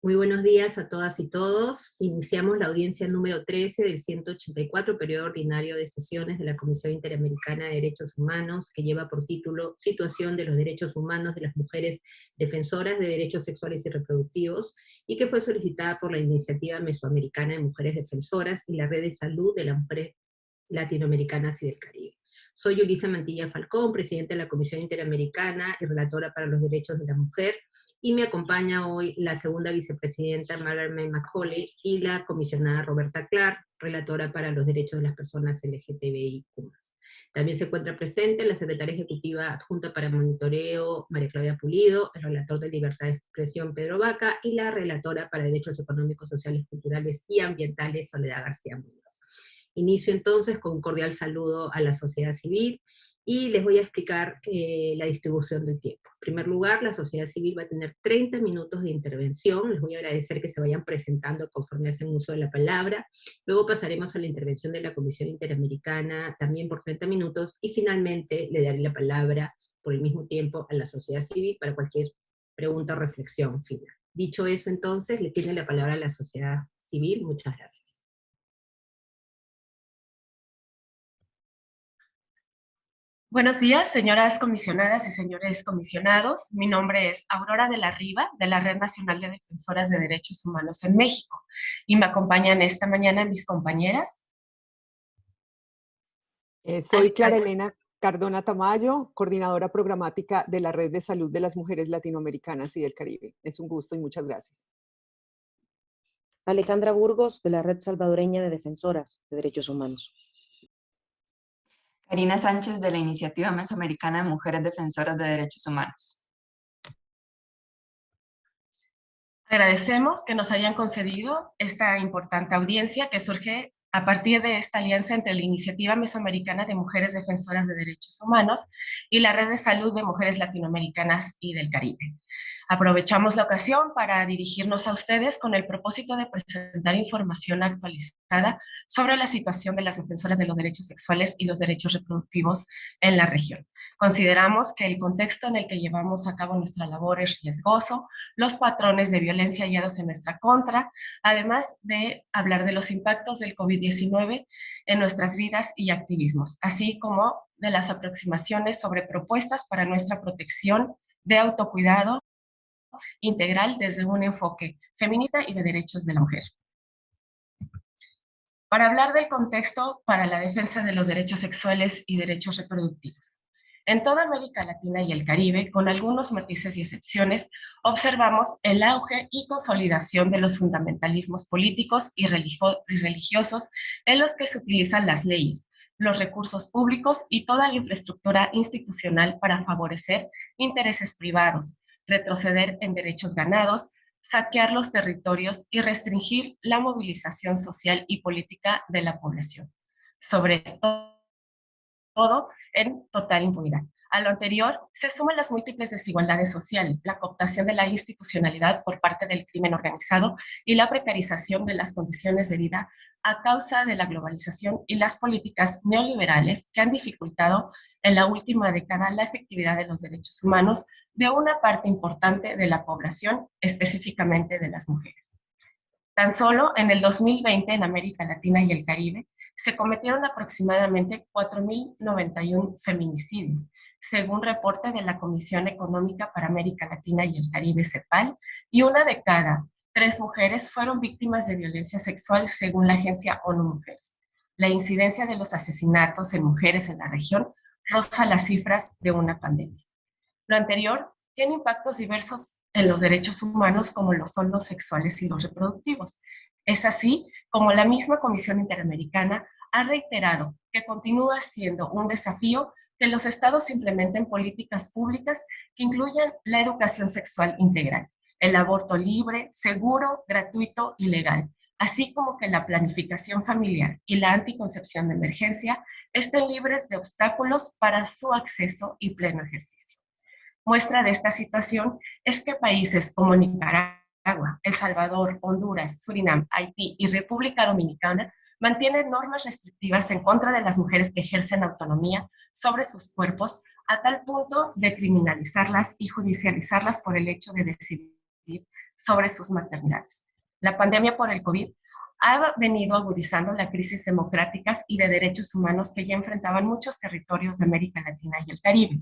Muy buenos días a todas y todos. Iniciamos la audiencia número 13 del 184 periodo ordinario de sesiones de la Comisión Interamericana de Derechos Humanos, que lleva por título Situación de los Derechos Humanos de las Mujeres Defensoras de Derechos Sexuales y Reproductivos, y que fue solicitada por la Iniciativa Mesoamericana de Mujeres Defensoras y la Red de Salud de las Mujeres Latinoamericanas y del Caribe. Soy Ulisa Mantilla Falcón, presidenta de la Comisión Interamericana y relatora para los derechos de la mujer, y me acompaña hoy la segunda vicepresidenta Margaret May y la comisionada Roberta Clark, relatora para los derechos de las personas LGTBI+. También se encuentra presente la secretaria ejecutiva adjunta para monitoreo, María Claudia Pulido, el relator de libertad de expresión, Pedro Vaca, y la relatora para derechos económicos, sociales, culturales y ambientales, Soledad García Muñoz. Inicio entonces con un cordial saludo a la sociedad civil, y les voy a explicar eh, la distribución del tiempo. En primer lugar, la sociedad civil va a tener 30 minutos de intervención, les voy a agradecer que se vayan presentando conforme hacen uso de la palabra, luego pasaremos a la intervención de la Comisión Interamericana, también por 30 minutos, y finalmente le daré la palabra por el mismo tiempo a la sociedad civil para cualquier pregunta o reflexión final. Dicho eso entonces, le tiene la palabra a la sociedad civil, muchas gracias. Buenos días, señoras comisionadas y señores comisionados. Mi nombre es Aurora de la Riva, de la Red Nacional de Defensoras de Derechos Humanos en México. Y me acompañan esta mañana mis compañeras. Eh, soy Clara Elena Cardona Tamayo, coordinadora programática de la Red de Salud de las Mujeres Latinoamericanas y del Caribe. Es un gusto y muchas gracias. Alejandra Burgos, de la Red Salvadoreña de Defensoras de Derechos Humanos. Karina Sánchez de la Iniciativa Mesoamericana de Mujeres Defensoras de Derechos Humanos. Agradecemos que nos hayan concedido esta importante audiencia que surge a partir de esta alianza entre la Iniciativa Mesoamericana de Mujeres Defensoras de Derechos Humanos y la Red de Salud de Mujeres Latinoamericanas y del Caribe. Aprovechamos la ocasión para dirigirnos a ustedes con el propósito de presentar información actualizada sobre la situación de las defensoras de los derechos sexuales y los derechos reproductivos en la región. Consideramos que el contexto en el que llevamos a cabo nuestra labor es riesgoso, los patrones de violencia hallados en nuestra contra, además de hablar de los impactos del COVID-19 en nuestras vidas y activismos, así como de las aproximaciones sobre propuestas para nuestra protección de autocuidado integral desde un enfoque feminista y de derechos de la mujer. Para hablar del contexto para la defensa de los derechos sexuales y derechos reproductivos. En toda América Latina y el Caribe, con algunos matices y excepciones, observamos el auge y consolidación de los fundamentalismos políticos y religiosos en los que se utilizan las leyes, los recursos públicos y toda la infraestructura institucional para favorecer intereses privados, retroceder en derechos ganados, saquear los territorios y restringir la movilización social y política de la población, sobre todo en total impunidad. A lo anterior, se suman las múltiples desigualdades sociales, la cooptación de la institucionalidad por parte del crimen organizado y la precarización de las condiciones de vida a causa de la globalización y las políticas neoliberales que han dificultado en la última década la efectividad de los derechos humanos de una parte importante de la población, específicamente de las mujeres. Tan solo en el 2020 en América Latina y el Caribe se cometieron aproximadamente 4.091 feminicidios, según reporte de la Comisión Económica para América Latina y el Caribe, CEPAL, y una de cada tres mujeres fueron víctimas de violencia sexual según la agencia ONU Mujeres. La incidencia de los asesinatos en mujeres en la región roza las cifras de una pandemia. Lo anterior tiene impactos diversos en los derechos humanos como lo son los sexuales y los reproductivos. Es así como la misma Comisión Interamericana ha reiterado que continúa siendo un desafío que los estados implementen políticas públicas que incluyan la educación sexual integral, el aborto libre, seguro, gratuito y legal, así como que la planificación familiar y la anticoncepción de emergencia estén libres de obstáculos para su acceso y pleno ejercicio. Muestra de esta situación es que países como Nicaragua, El Salvador, Honduras, Surinam, Haití y República Dominicana mantienen normas restrictivas en contra de las mujeres que ejercen autonomía sobre sus cuerpos a tal punto de criminalizarlas y judicializarlas por el hecho de decidir sobre sus maternidades. La pandemia por el COVID ha venido agudizando la crisis democráticas y de derechos humanos que ya enfrentaban muchos territorios de América Latina y el Caribe.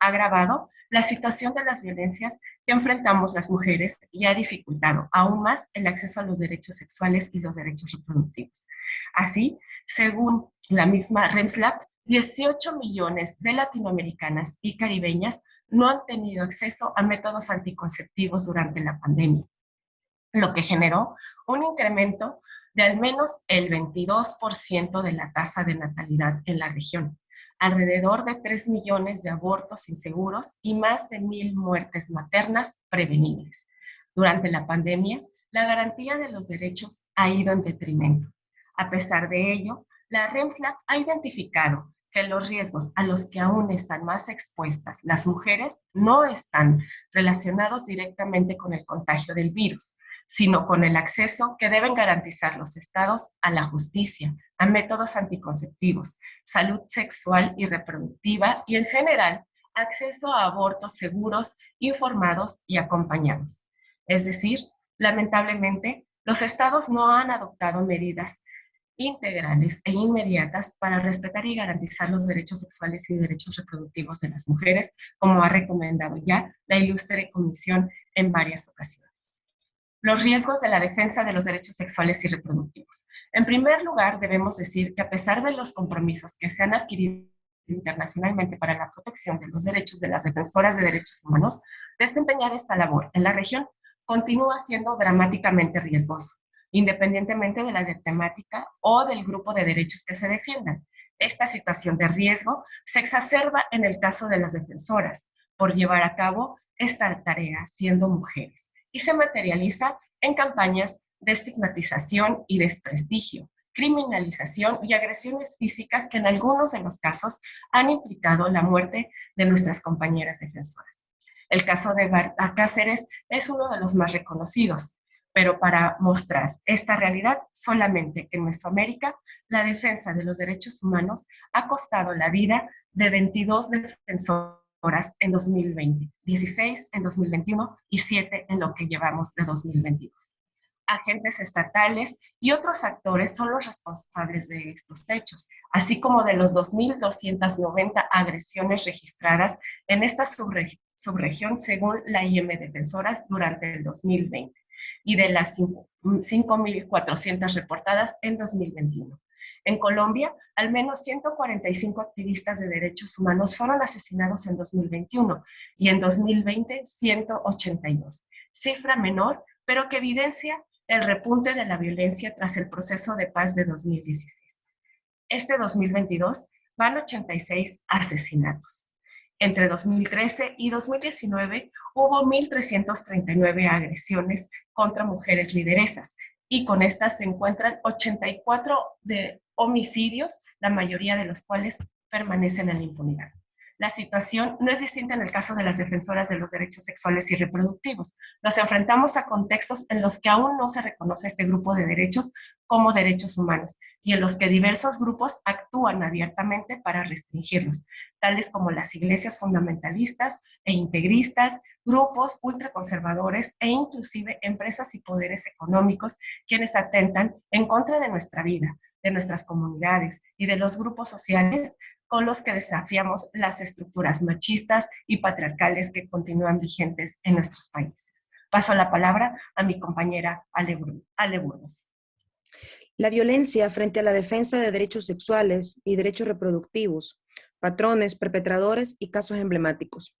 Ha agravado la situación de las violencias que enfrentamos las mujeres y ha dificultado aún más el acceso a los derechos sexuales y los derechos reproductivos. Así, según la misma REMSLAP, 18 millones de latinoamericanas y caribeñas no han tenido acceso a métodos anticonceptivos durante la pandemia, lo que generó un incremento de al menos el 22% de la tasa de natalidad en la región, alrededor de 3 millones de abortos inseguros y más de mil muertes maternas prevenibles. Durante la pandemia, la garantía de los derechos ha ido en detrimento. A pesar de ello, la REMSLAC ha identificado que los riesgos a los que aún están más expuestas las mujeres no están relacionados directamente con el contagio del virus, sino con el acceso que deben garantizar los estados a la justicia, a métodos anticonceptivos, salud sexual y reproductiva y en general acceso a abortos seguros, informados y acompañados. Es decir, lamentablemente, los estados no han adoptado medidas integrales e inmediatas para respetar y garantizar los derechos sexuales y derechos reproductivos de las mujeres, como ha recomendado ya la ilustre comisión en varias ocasiones. Los riesgos de la defensa de los derechos sexuales y reproductivos. En primer lugar, debemos decir que a pesar de los compromisos que se han adquirido internacionalmente para la protección de los derechos de las defensoras de derechos humanos, desempeñar esta labor en la región continúa siendo dramáticamente riesgoso independientemente de la temática o del grupo de derechos que se defiendan. Esta situación de riesgo se exacerba en el caso de las defensoras por llevar a cabo esta tarea siendo mujeres y se materializa en campañas de estigmatización y desprestigio, criminalización y agresiones físicas que en algunos de los casos han implicado la muerte de nuestras compañeras defensoras. El caso de Barta Cáceres es uno de los más reconocidos, pero para mostrar esta realidad solamente en Mesoamérica, la defensa de los derechos humanos ha costado la vida de 22 defensoras en 2020, 16 en 2021 y 7 en lo que llevamos de 2022. Agentes estatales y otros actores son los responsables de estos hechos, así como de los 2.290 agresiones registradas en esta subregión según la IM Defensoras durante el 2020 y de las 5.400 reportadas en 2021. En Colombia, al menos 145 activistas de derechos humanos fueron asesinados en 2021 y en 2020 182. Cifra menor, pero que evidencia el repunte de la violencia tras el proceso de paz de 2016. Este 2022 van 86 asesinatos. Entre 2013 y 2019 hubo 1.339 agresiones contra mujeres lideresas y con estas se encuentran 84 de homicidios, la mayoría de los cuales permanecen en la impunidad. La situación no es distinta en el caso de las defensoras de los derechos sexuales y reproductivos. Nos enfrentamos a contextos en los que aún no se reconoce este grupo de derechos como derechos humanos y en los que diversos grupos actúan abiertamente para restringirlos, tales como las iglesias fundamentalistas e integristas, grupos ultraconservadores e inclusive empresas y poderes económicos quienes atentan en contra de nuestra vida, de nuestras comunidades y de los grupos sociales con los que desafiamos las estructuras machistas y patriarcales que continúan vigentes en nuestros países. Paso la palabra a mi compañera Ale. La violencia frente a la defensa de derechos sexuales y derechos reproductivos, patrones, perpetradores y casos emblemáticos.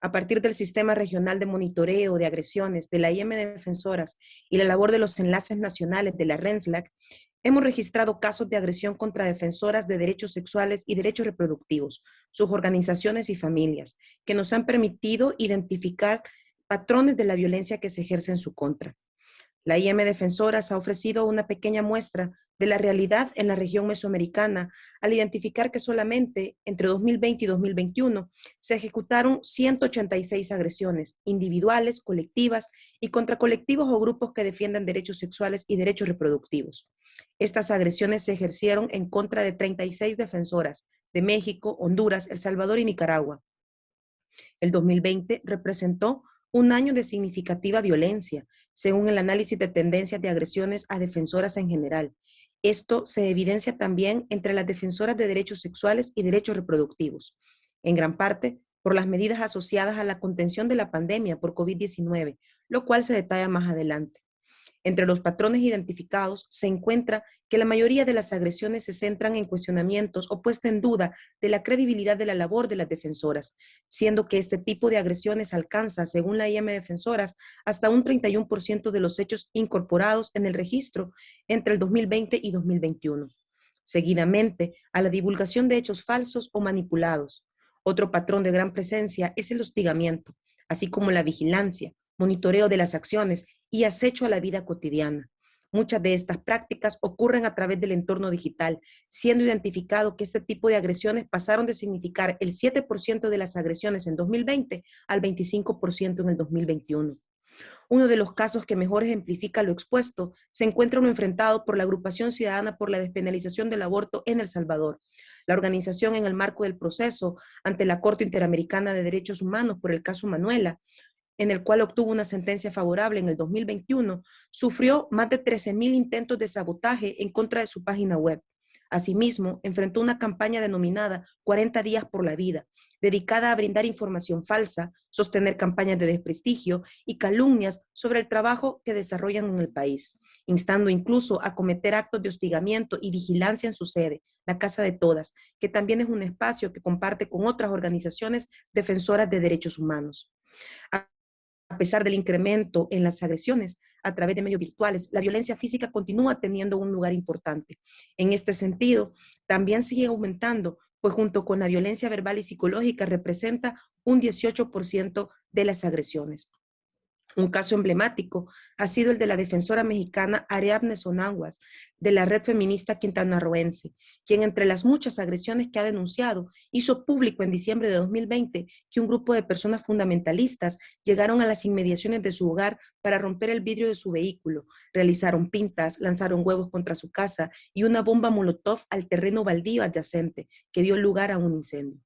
A partir del Sistema Regional de Monitoreo de Agresiones de la IM Defensoras y la labor de los enlaces nacionales de la RENSLAC, Hemos registrado casos de agresión contra defensoras de derechos sexuales y derechos reproductivos, sus organizaciones y familias, que nos han permitido identificar patrones de la violencia que se ejerce en su contra. La IM Defensoras ha ofrecido una pequeña muestra de la realidad en la región mesoamericana al identificar que solamente entre 2020 y 2021 se ejecutaron 186 agresiones individuales, colectivas y contra colectivos o grupos que defienden derechos sexuales y derechos reproductivos. Estas agresiones se ejercieron en contra de 36 defensoras de México, Honduras, El Salvador y Nicaragua. El 2020 representó un año de significativa violencia, según el análisis de tendencias de agresiones a defensoras en general. Esto se evidencia también entre las defensoras de derechos sexuales y derechos reproductivos, en gran parte por las medidas asociadas a la contención de la pandemia por COVID-19, lo cual se detalla más adelante. Entre los patrones identificados se encuentra que la mayoría de las agresiones se centran en cuestionamientos o puesta en duda de la credibilidad de la labor de las defensoras, siendo que este tipo de agresiones alcanza, según la IM Defensoras, hasta un 31% de los hechos incorporados en el registro entre el 2020 y 2021. Seguidamente, a la divulgación de hechos falsos o manipulados. Otro patrón de gran presencia es el hostigamiento, así como la vigilancia, monitoreo de las acciones y acecho a la vida cotidiana. Muchas de estas prácticas ocurren a través del entorno digital, siendo identificado que este tipo de agresiones pasaron de significar el 7% de las agresiones en 2020 al 25% en el 2021. Uno de los casos que mejor ejemplifica lo expuesto se encuentra uno enfrentado por la Agrupación Ciudadana por la Despenalización del Aborto en El Salvador. La organización en el marco del proceso ante la Corte Interamericana de Derechos Humanos por el caso Manuela en el cual obtuvo una sentencia favorable en el 2021, sufrió más de 13.000 intentos de sabotaje en contra de su página web. Asimismo, enfrentó una campaña denominada 40 días por la vida, dedicada a brindar información falsa, sostener campañas de desprestigio y calumnias sobre el trabajo que desarrollan en el país, instando incluso a cometer actos de hostigamiento y vigilancia en su sede, la Casa de Todas, que también es un espacio que comparte con otras organizaciones defensoras de derechos humanos. A pesar del incremento en las agresiones a través de medios virtuales, la violencia física continúa teniendo un lugar importante. En este sentido, también sigue aumentando, pues junto con la violencia verbal y psicológica representa un 18% de las agresiones. Un caso emblemático ha sido el de la defensora mexicana Ariadne Sonaguas, de la red feminista quintanarroense, quien entre las muchas agresiones que ha denunciado, hizo público en diciembre de 2020 que un grupo de personas fundamentalistas llegaron a las inmediaciones de su hogar para romper el vidrio de su vehículo, realizaron pintas, lanzaron huevos contra su casa y una bomba molotov al terreno baldío adyacente, que dio lugar a un incendio.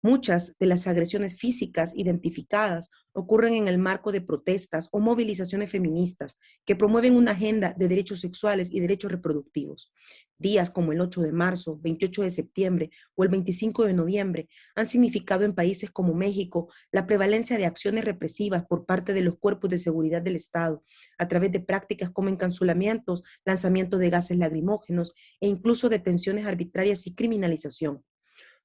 Muchas de las agresiones físicas identificadas ocurren en el marco de protestas o movilizaciones feministas que promueven una agenda de derechos sexuales y derechos reproductivos. Días como el 8 de marzo, 28 de septiembre o el 25 de noviembre han significado en países como México la prevalencia de acciones represivas por parte de los cuerpos de seguridad del Estado a través de prácticas como encansulamientos, lanzamiento de gases lacrimógenos e incluso detenciones arbitrarias y criminalización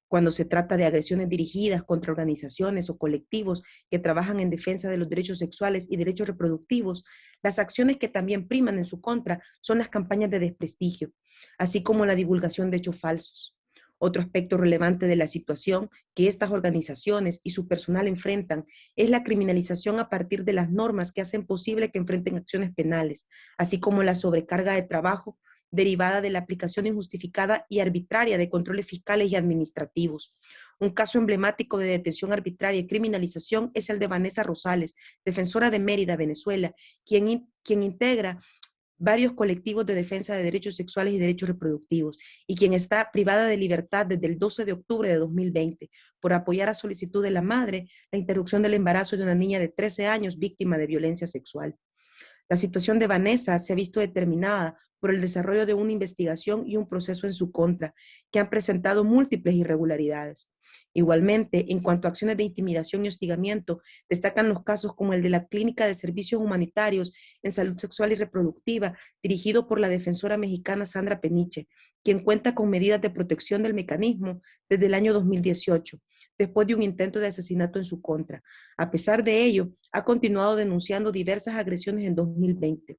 cuando se trata de agresiones dirigidas contra organizaciones o colectivos que trabajan en defensa de los derechos sexuales y derechos reproductivos, las acciones que también priman en su contra son las campañas de desprestigio, así como la divulgación de hechos falsos. Otro aspecto relevante de la situación que estas organizaciones y su personal enfrentan es la criminalización a partir de las normas que hacen posible que enfrenten acciones penales, así como la sobrecarga de trabajo derivada de la aplicación injustificada y arbitraria de controles fiscales y administrativos. Un caso emblemático de detención arbitraria y criminalización es el de Vanessa Rosales, defensora de Mérida, Venezuela, quien, quien integra varios colectivos de defensa de derechos sexuales y derechos reproductivos, y quien está privada de libertad desde el 12 de octubre de 2020 por apoyar a solicitud de la madre la interrupción del embarazo de una niña de 13 años víctima de violencia sexual. La situación de Vanessa se ha visto determinada por el desarrollo de una investigación y un proceso en su contra, que han presentado múltiples irregularidades. Igualmente, en cuanto a acciones de intimidación y hostigamiento, destacan los casos como el de la Clínica de Servicios Humanitarios en Salud Sexual y Reproductiva, dirigido por la defensora mexicana Sandra Peniche, quien cuenta con medidas de protección del mecanismo desde el año 2018, después de un intento de asesinato en su contra. A pesar de ello, ha continuado denunciando diversas agresiones en 2020.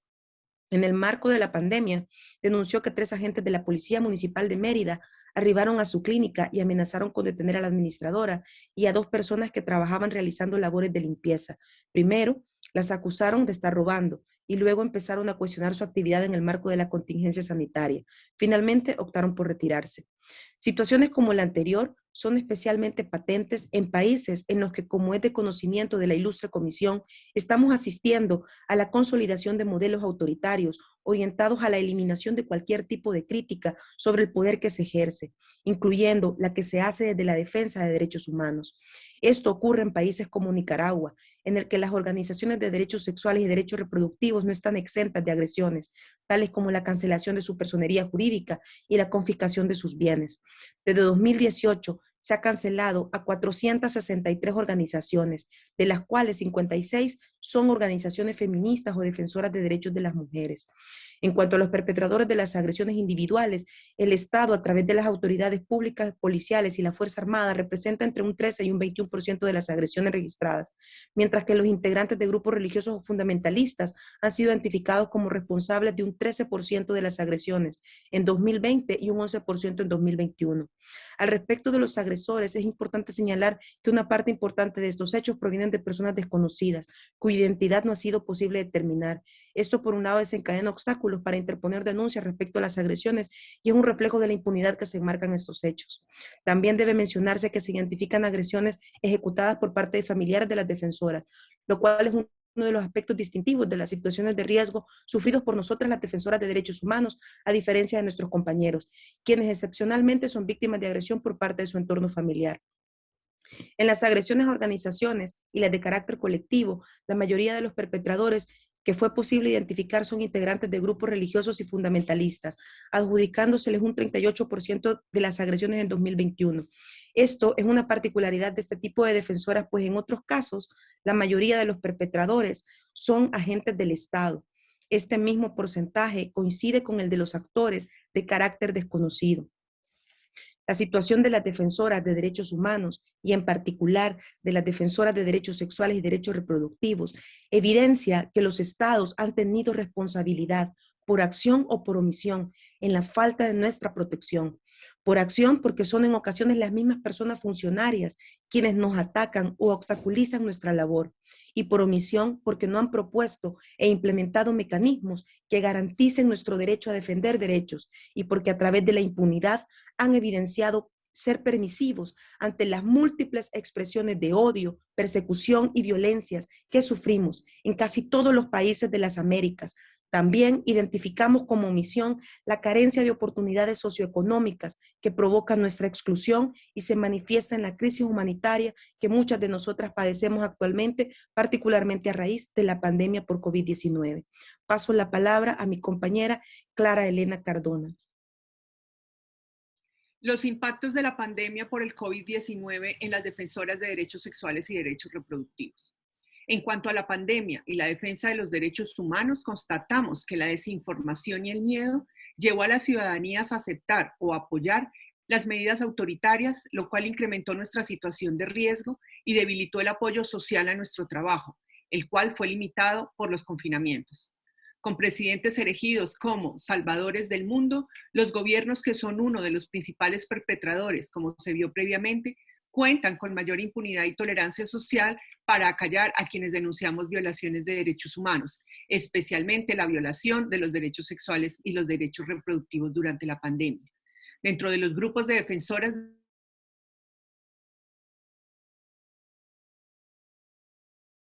En el marco de la pandemia, denunció que tres agentes de la Policía Municipal de Mérida arribaron a su clínica y amenazaron con detener a la administradora y a dos personas que trabajaban realizando labores de limpieza. Primero, las acusaron de estar robando y luego empezaron a cuestionar su actividad en el marco de la contingencia sanitaria. Finalmente optaron por retirarse. Situaciones como la anterior son especialmente patentes en países en los que, como es de conocimiento de la ilustre comisión, estamos asistiendo a la consolidación de modelos autoritarios orientados a la eliminación de cualquier tipo de crítica sobre el poder que se ejerce, incluyendo la que se hace desde la defensa de derechos humanos. Esto ocurre en países como Nicaragua, en el que las organizaciones de derechos sexuales y derechos reproductivos no están exentas de agresiones, tales como la cancelación de su personería jurídica y la confiscación de sus bienes. Desde 2018 se ha cancelado a 463 organizaciones, de las cuales 56 son organizaciones feministas o defensoras de derechos de las mujeres. En cuanto a los perpetradores de las agresiones individuales, el Estado, a través de las autoridades públicas, policiales y la Fuerza Armada, representa entre un 13 y un 21% de las agresiones registradas, mientras que los integrantes de grupos religiosos o fundamentalistas han sido identificados como responsables de un 13% de las agresiones en 2020 y un 11% en 2021. Al respecto de los agresores, es importante señalar que una parte importante de estos hechos provienen de personas desconocidas, cuya identidad no ha sido posible determinar. Esto, por un lado, desencadena obstáculos para interponer denuncias respecto a las agresiones y es un reflejo de la impunidad que se enmarcan estos hechos. También debe mencionarse que se identifican agresiones ejecutadas por parte de familiares de las defensoras, lo cual es uno de los aspectos distintivos de las situaciones de riesgo sufridos por nosotras las defensoras de derechos humanos, a diferencia de nuestros compañeros, quienes excepcionalmente son víctimas de agresión por parte de su entorno familiar. En las agresiones a organizaciones y las de carácter colectivo, la mayoría de los perpetradores que fue posible identificar son integrantes de grupos religiosos y fundamentalistas, adjudicándoseles un 38% de las agresiones en 2021. Esto es una particularidad de este tipo de defensoras, pues en otros casos, la mayoría de los perpetradores son agentes del Estado. Este mismo porcentaje coincide con el de los actores de carácter desconocido. La situación de las defensoras de derechos humanos y en particular de las defensoras de derechos sexuales y derechos reproductivos evidencia que los estados han tenido responsabilidad por acción o por omisión en la falta de nuestra protección por acción porque son en ocasiones las mismas personas funcionarias quienes nos atacan o obstaculizan nuestra labor, y por omisión porque no han propuesto e implementado mecanismos que garanticen nuestro derecho a defender derechos, y porque a través de la impunidad han evidenciado ser permisivos ante las múltiples expresiones de odio, persecución y violencias que sufrimos en casi todos los países de las Américas, también identificamos como omisión la carencia de oportunidades socioeconómicas que provoca nuestra exclusión y se manifiesta en la crisis humanitaria que muchas de nosotras padecemos actualmente, particularmente a raíz de la pandemia por COVID-19. Paso la palabra a mi compañera Clara Elena Cardona. Los impactos de la pandemia por el COVID-19 en las defensoras de derechos sexuales y derechos reproductivos. En cuanto a la pandemia y la defensa de los derechos humanos, constatamos que la desinformación y el miedo llevó a las ciudadanías a aceptar o apoyar las medidas autoritarias, lo cual incrementó nuestra situación de riesgo y debilitó el apoyo social a nuestro trabajo, el cual fue limitado por los confinamientos. Con presidentes elegidos como salvadores del mundo, los gobiernos que son uno de los principales perpetradores, como se vio previamente, cuentan con mayor impunidad y tolerancia social para acallar a quienes denunciamos violaciones de derechos humanos, especialmente la violación de los derechos sexuales y los derechos reproductivos durante la pandemia. Dentro de los grupos de defensoras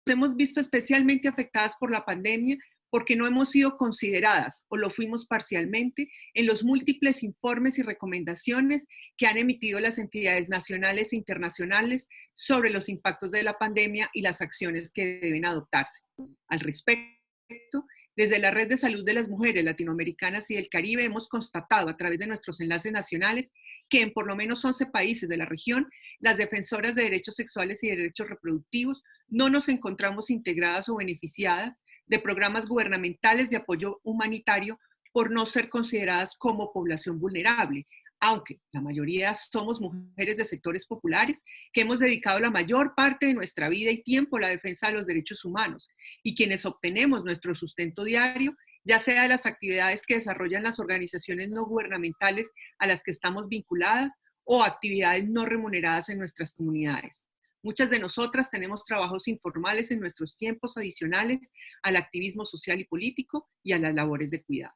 hemos visto especialmente afectadas por la pandemia porque no hemos sido consideradas o lo fuimos parcialmente en los múltiples informes y recomendaciones que han emitido las entidades nacionales e internacionales sobre los impactos de la pandemia y las acciones que deben adoptarse. Al respecto, desde la Red de Salud de las Mujeres Latinoamericanas y del Caribe hemos constatado a través de nuestros enlaces nacionales que en por lo menos 11 países de la región, las defensoras de derechos sexuales y derechos reproductivos no nos encontramos integradas o beneficiadas de programas gubernamentales de apoyo humanitario por no ser consideradas como población vulnerable, aunque la mayoría somos mujeres de sectores populares que hemos dedicado la mayor parte de nuestra vida y tiempo a la defensa de los derechos humanos y quienes obtenemos nuestro sustento diario, ya sea de las actividades que desarrollan las organizaciones no gubernamentales a las que estamos vinculadas o actividades no remuneradas en nuestras comunidades. Muchas de nosotras tenemos trabajos informales en nuestros tiempos adicionales al activismo social y político y a las labores de cuidado.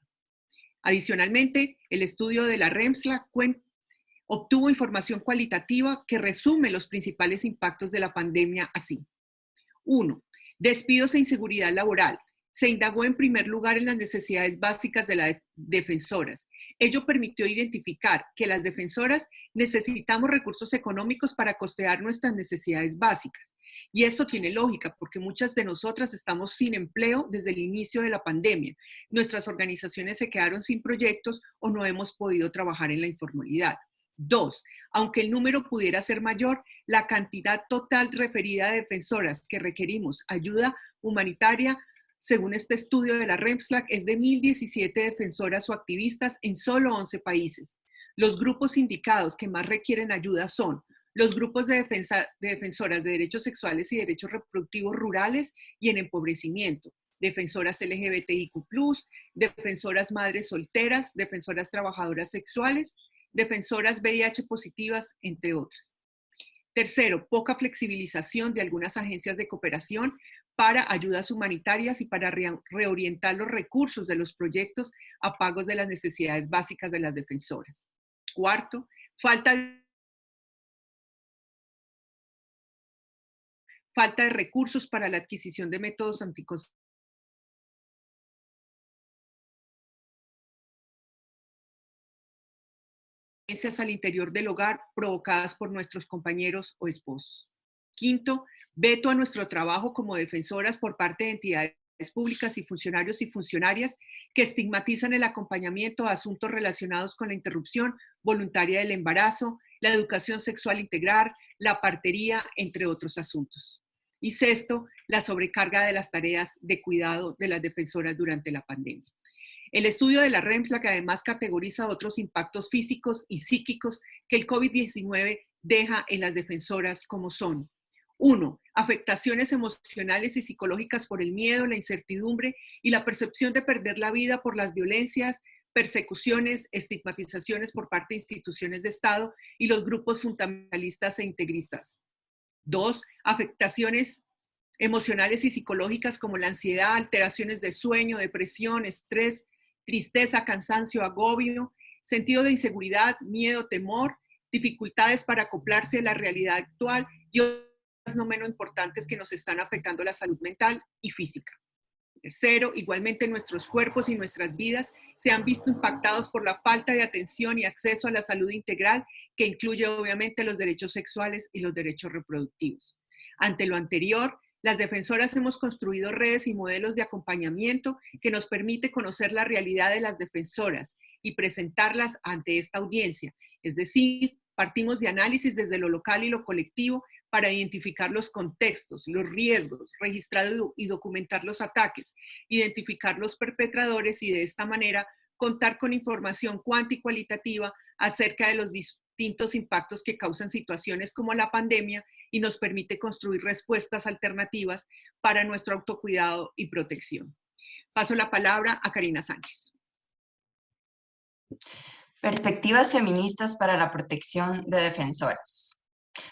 Adicionalmente, el estudio de la REMSLA obtuvo información cualitativa que resume los principales impactos de la pandemia así. Uno, Despidos e inseguridad laboral. se indagó en primer lugar en las necesidades básicas de las defensoras. Ello permitió identificar que las defensoras necesitamos recursos económicos para costear nuestras necesidades básicas. Y esto tiene lógica porque muchas de nosotras estamos sin empleo desde el inicio de la pandemia. Nuestras organizaciones se quedaron sin proyectos o no hemos podido trabajar en la informalidad. Dos, aunque el número pudiera ser mayor, la cantidad total referida de defensoras que requerimos ayuda humanitaria, según este estudio de la REMSLAC, es de 1.017 defensoras o activistas en solo 11 países. Los grupos indicados que más requieren ayuda son los grupos de, de defensoras de derechos sexuales y derechos reproductivos rurales y en empobrecimiento, defensoras LGBTIQ+, defensoras madres solteras, defensoras trabajadoras sexuales, defensoras VIH positivas, entre otras. Tercero, poca flexibilización de algunas agencias de cooperación para ayudas humanitarias y para reorientar los recursos de los proyectos a pagos de las necesidades básicas de las defensoras. Cuarto, falta de falta de recursos para la adquisición de métodos anticonceptivos al interior del hogar provocadas por nuestros compañeros o esposos. Quinto, veto a nuestro trabajo como defensoras por parte de entidades públicas y funcionarios y funcionarias que estigmatizan el acompañamiento a asuntos relacionados con la interrupción voluntaria del embarazo, la educación sexual integral, la partería, entre otros asuntos. Y sexto, la sobrecarga de las tareas de cuidado de las defensoras durante la pandemia. El estudio de la REMSLA que además categoriza otros impactos físicos y psíquicos que el COVID-19 deja en las defensoras como son. Uno, afectaciones emocionales y psicológicas por el miedo, la incertidumbre y la percepción de perder la vida por las violencias, persecuciones, estigmatizaciones por parte de instituciones de Estado y los grupos fundamentalistas e integristas. Dos, afectaciones emocionales y psicológicas como la ansiedad, alteraciones de sueño, depresión, estrés, tristeza, cansancio, agobio, sentido de inseguridad, miedo, temor, dificultades para acoplarse a la realidad actual y no menos importantes que nos están afectando la salud mental y física. Tercero, igualmente nuestros cuerpos y nuestras vidas se han visto impactados por la falta de atención y acceso a la salud integral que incluye obviamente los derechos sexuales y los derechos reproductivos. Ante lo anterior, las defensoras hemos construido redes y modelos de acompañamiento que nos permite conocer la realidad de las defensoras y presentarlas ante esta audiencia. Es decir, partimos de análisis desde lo local y lo colectivo para identificar los contextos, los riesgos, registrar y documentar los ataques, identificar los perpetradores y de esta manera contar con información cuanti y cualitativa acerca de los distintos impactos que causan situaciones como la pandemia y nos permite construir respuestas alternativas para nuestro autocuidado y protección. Paso la palabra a Karina Sánchez. Perspectivas feministas para la protección de defensoras.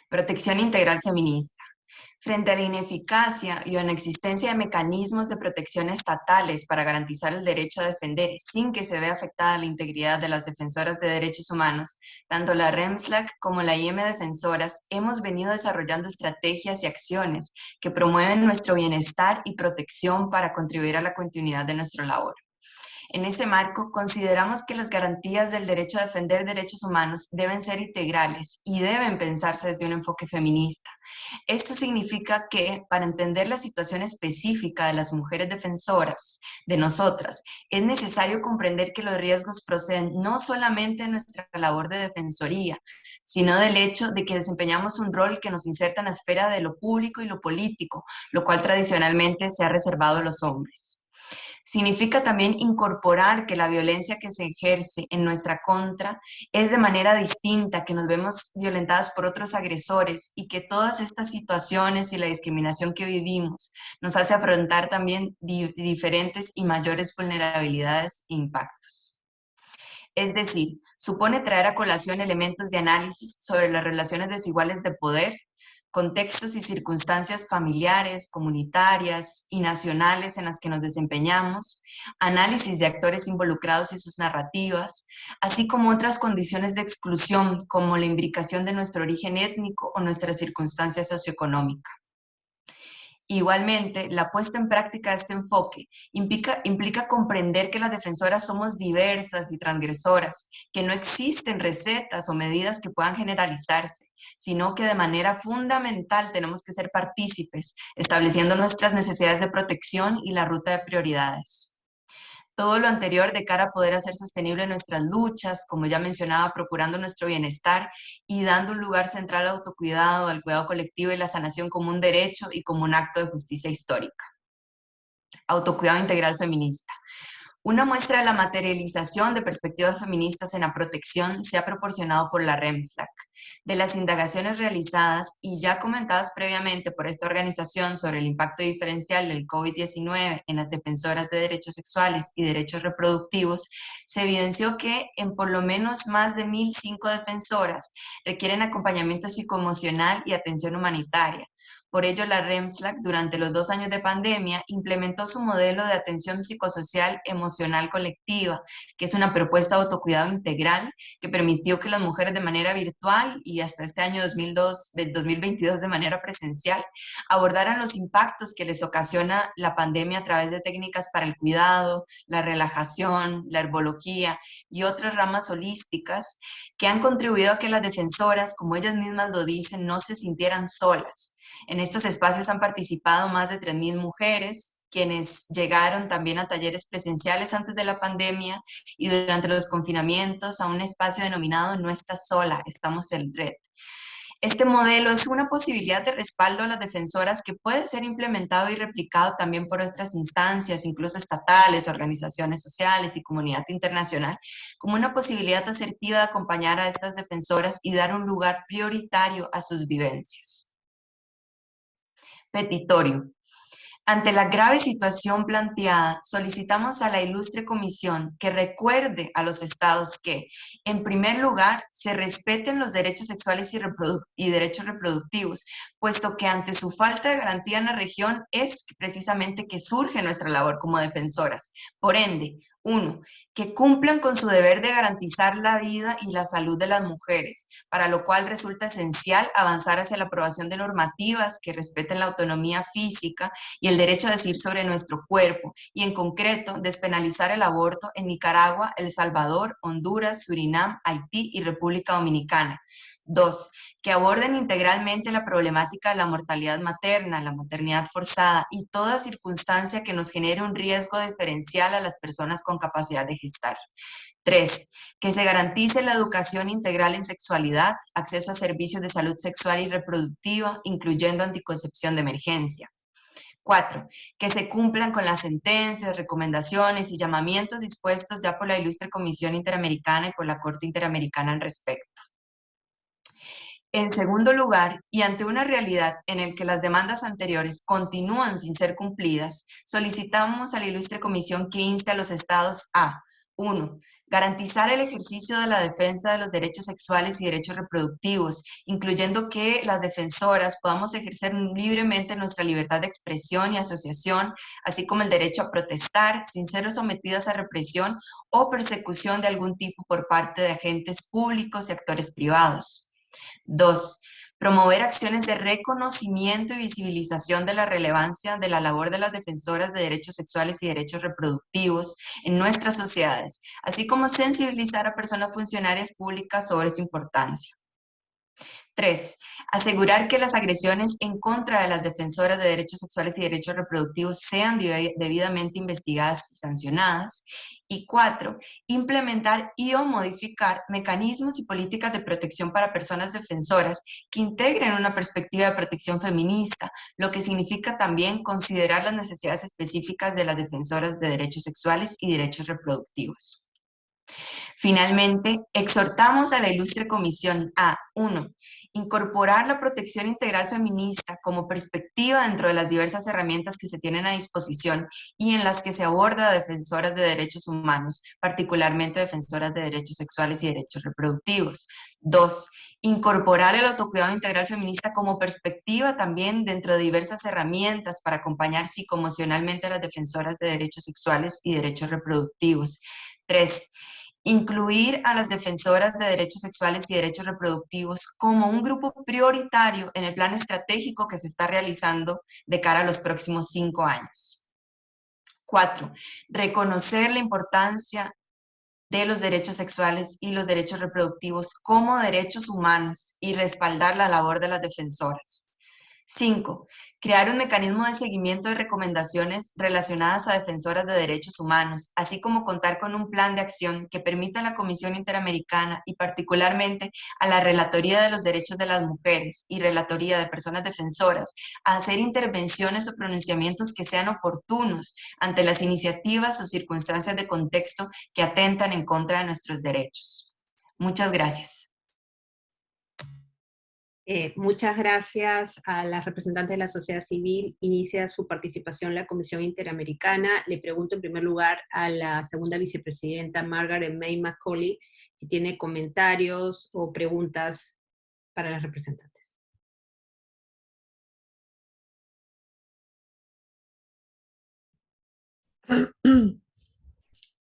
Protección integral feminista. Frente a la ineficacia y o inexistencia de mecanismos de protección estatales para garantizar el derecho a defender sin que se vea afectada la integridad de las defensoras de derechos humanos, tanto la REMSLAC como la IM Defensoras hemos venido desarrollando estrategias y acciones que promueven nuestro bienestar y protección para contribuir a la continuidad de nuestra labor. En ese marco, consideramos que las garantías del derecho a defender derechos humanos deben ser integrales y deben pensarse desde un enfoque feminista. Esto significa que, para entender la situación específica de las mujeres defensoras, de nosotras, es necesario comprender que los riesgos proceden no solamente de nuestra labor de defensoría, sino del hecho de que desempeñamos un rol que nos inserta en la esfera de lo público y lo político, lo cual tradicionalmente se ha reservado a los hombres. Significa también incorporar que la violencia que se ejerce en nuestra contra es de manera distinta, que nos vemos violentadas por otros agresores y que todas estas situaciones y la discriminación que vivimos nos hace afrontar también diferentes y mayores vulnerabilidades e impactos. Es decir, supone traer a colación elementos de análisis sobre las relaciones desiguales de poder contextos y circunstancias familiares, comunitarias y nacionales en las que nos desempeñamos, análisis de actores involucrados y sus narrativas, así como otras condiciones de exclusión como la imbricación de nuestro origen étnico o nuestra circunstancia socioeconómica. Igualmente, la puesta en práctica de este enfoque implica, comprender que las defensoras somos diversas y transgresoras, que no existen recetas o medidas que puedan generalizarse, sino que de manera fundamental tenemos que ser partícipes, estableciendo nuestras necesidades de protección y la ruta de prioridades todo lo anterior de cara a poder hacer sostenible nuestras luchas, como ya mencionaba, procurando nuestro bienestar y dando un lugar central al autocuidado, al cuidado colectivo y la sanación como un derecho y como un acto de justicia histórica. Autocuidado integral feminista. Una muestra de la materialización de perspectivas feministas en la protección se ha proporcionado por la REMSLAC. De las indagaciones realizadas y ya comentadas previamente por esta organización sobre el impacto diferencial del COVID-19 en las defensoras de derechos sexuales y derechos reproductivos, se evidenció que en por lo menos más de 1.005 defensoras requieren acompañamiento psicoemocional y atención humanitaria, por ello, la REMSLAC, durante los dos años de pandemia, implementó su modelo de atención psicosocial emocional colectiva, que es una propuesta de autocuidado integral que permitió que las mujeres de manera virtual y hasta este año 2002, 2022 de manera presencial abordaran los impactos que les ocasiona la pandemia a través de técnicas para el cuidado, la relajación, la herbología y otras ramas holísticas que han contribuido a que las defensoras, como ellas mismas lo dicen, no se sintieran solas en estos espacios han participado más de 3.000 mujeres, quienes llegaron también a talleres presenciales antes de la pandemia y durante los confinamientos a un espacio denominado No estás sola, estamos en red. Este modelo es una posibilidad de respaldo a las defensoras que puede ser implementado y replicado también por otras instancias, incluso estatales, organizaciones sociales y comunidad internacional, como una posibilidad asertiva de acompañar a estas defensoras y dar un lugar prioritario a sus vivencias. Petitorio. Ante la grave situación planteada, solicitamos a la ilustre comisión que recuerde a los estados que, en primer lugar, se respeten los derechos sexuales y, derechos reproductivos, puesto que ante su falta de garantía en la región es precisamente que surge nuestra labor como defensoras. Por ende, uno, que cumplan con su deber de garantizar la vida y la salud de las mujeres, para lo cual resulta esencial avanzar hacia la aprobación de normativas que respeten la autonomía física y el derecho a decir sobre nuestro cuerpo, y en concreto, despenalizar el aborto en Nicaragua, El Salvador, Honduras, Surinam, Haití y República Dominicana. Dos, que aborden integralmente la problemática de la mortalidad materna, la maternidad forzada y toda circunstancia que nos genere un riesgo diferencial a las personas con capacidad de gestar. Tres, que se garantice la educación integral en sexualidad, acceso a servicios de salud sexual y reproductiva, incluyendo anticoncepción de emergencia. Cuatro, que se cumplan con las sentencias, recomendaciones y llamamientos dispuestos ya por la Ilustre Comisión Interamericana y por la Corte Interamericana al respecto. En segundo lugar, y ante una realidad en la que las demandas anteriores continúan sin ser cumplidas, solicitamos a la ilustre comisión que inste a los estados a 1. Garantizar el ejercicio de la defensa de los derechos sexuales y derechos reproductivos, incluyendo que las defensoras podamos ejercer libremente nuestra libertad de expresión y asociación, así como el derecho a protestar sin ser sometidas a represión o persecución de algún tipo por parte de agentes públicos y actores privados. Dos, promover acciones de reconocimiento y visibilización de la relevancia de la labor de las defensoras de derechos sexuales y derechos reproductivos en nuestras sociedades, así como sensibilizar a personas funcionarias públicas sobre su importancia. Tres, asegurar que las agresiones en contra de las defensoras de derechos sexuales y derechos reproductivos sean debidamente investigadas y sancionadas. Y cuatro, implementar y o modificar mecanismos y políticas de protección para personas defensoras que integren una perspectiva de protección feminista, lo que significa también considerar las necesidades específicas de las defensoras de derechos sexuales y derechos reproductivos. Finalmente, exhortamos a la ilustre comisión a, uno, incorporar la protección integral feminista como perspectiva dentro de las diversas herramientas que se tienen a disposición y en las que se aborda a defensoras de derechos humanos, particularmente defensoras de derechos sexuales y derechos reproductivos. Dos, incorporar el autocuidado integral feminista como perspectiva también dentro de diversas herramientas para acompañar psicoemocionalmente a las defensoras de derechos sexuales y derechos reproductivos. Tres, incluir a las defensoras de derechos sexuales y derechos reproductivos como un grupo prioritario en el plan estratégico que se está realizando de cara a los próximos cinco años. Cuatro, reconocer la importancia de los derechos sexuales y los derechos reproductivos como derechos humanos y respaldar la labor de las defensoras. Cinco, crear un mecanismo de seguimiento de recomendaciones relacionadas a defensoras de derechos humanos, así como contar con un plan de acción que permita a la Comisión Interamericana y particularmente a la Relatoría de los Derechos de las Mujeres y Relatoría de Personas Defensoras hacer intervenciones o pronunciamientos que sean oportunos ante las iniciativas o circunstancias de contexto que atentan en contra de nuestros derechos. Muchas gracias. Eh, muchas gracias a las representantes de la sociedad civil. Inicia su participación la Comisión Interamericana. Le pregunto en primer lugar a la segunda vicepresidenta Margaret May Macaulay si tiene comentarios o preguntas para las representantes.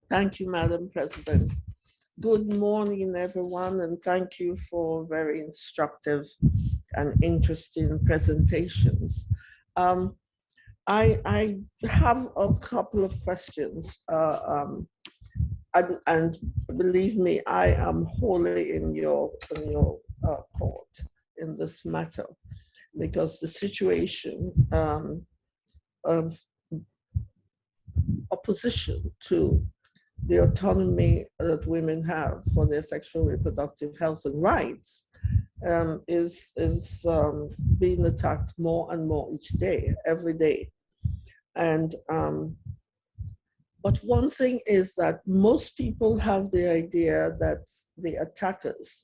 Thank you, Madam President. Good morning, everyone, and thank you for very instructive and interesting presentations. Um, I, I, have a couple of questions, uh, um, and, and, believe me, I am wholly in your, in your uh, court in this matter, because the situation um, of opposition to the autonomy that women have for their sexual reproductive health and rights um, is, is um, being attacked more and more each day, every day. And, um, but one thing is that most people have the idea that the attackers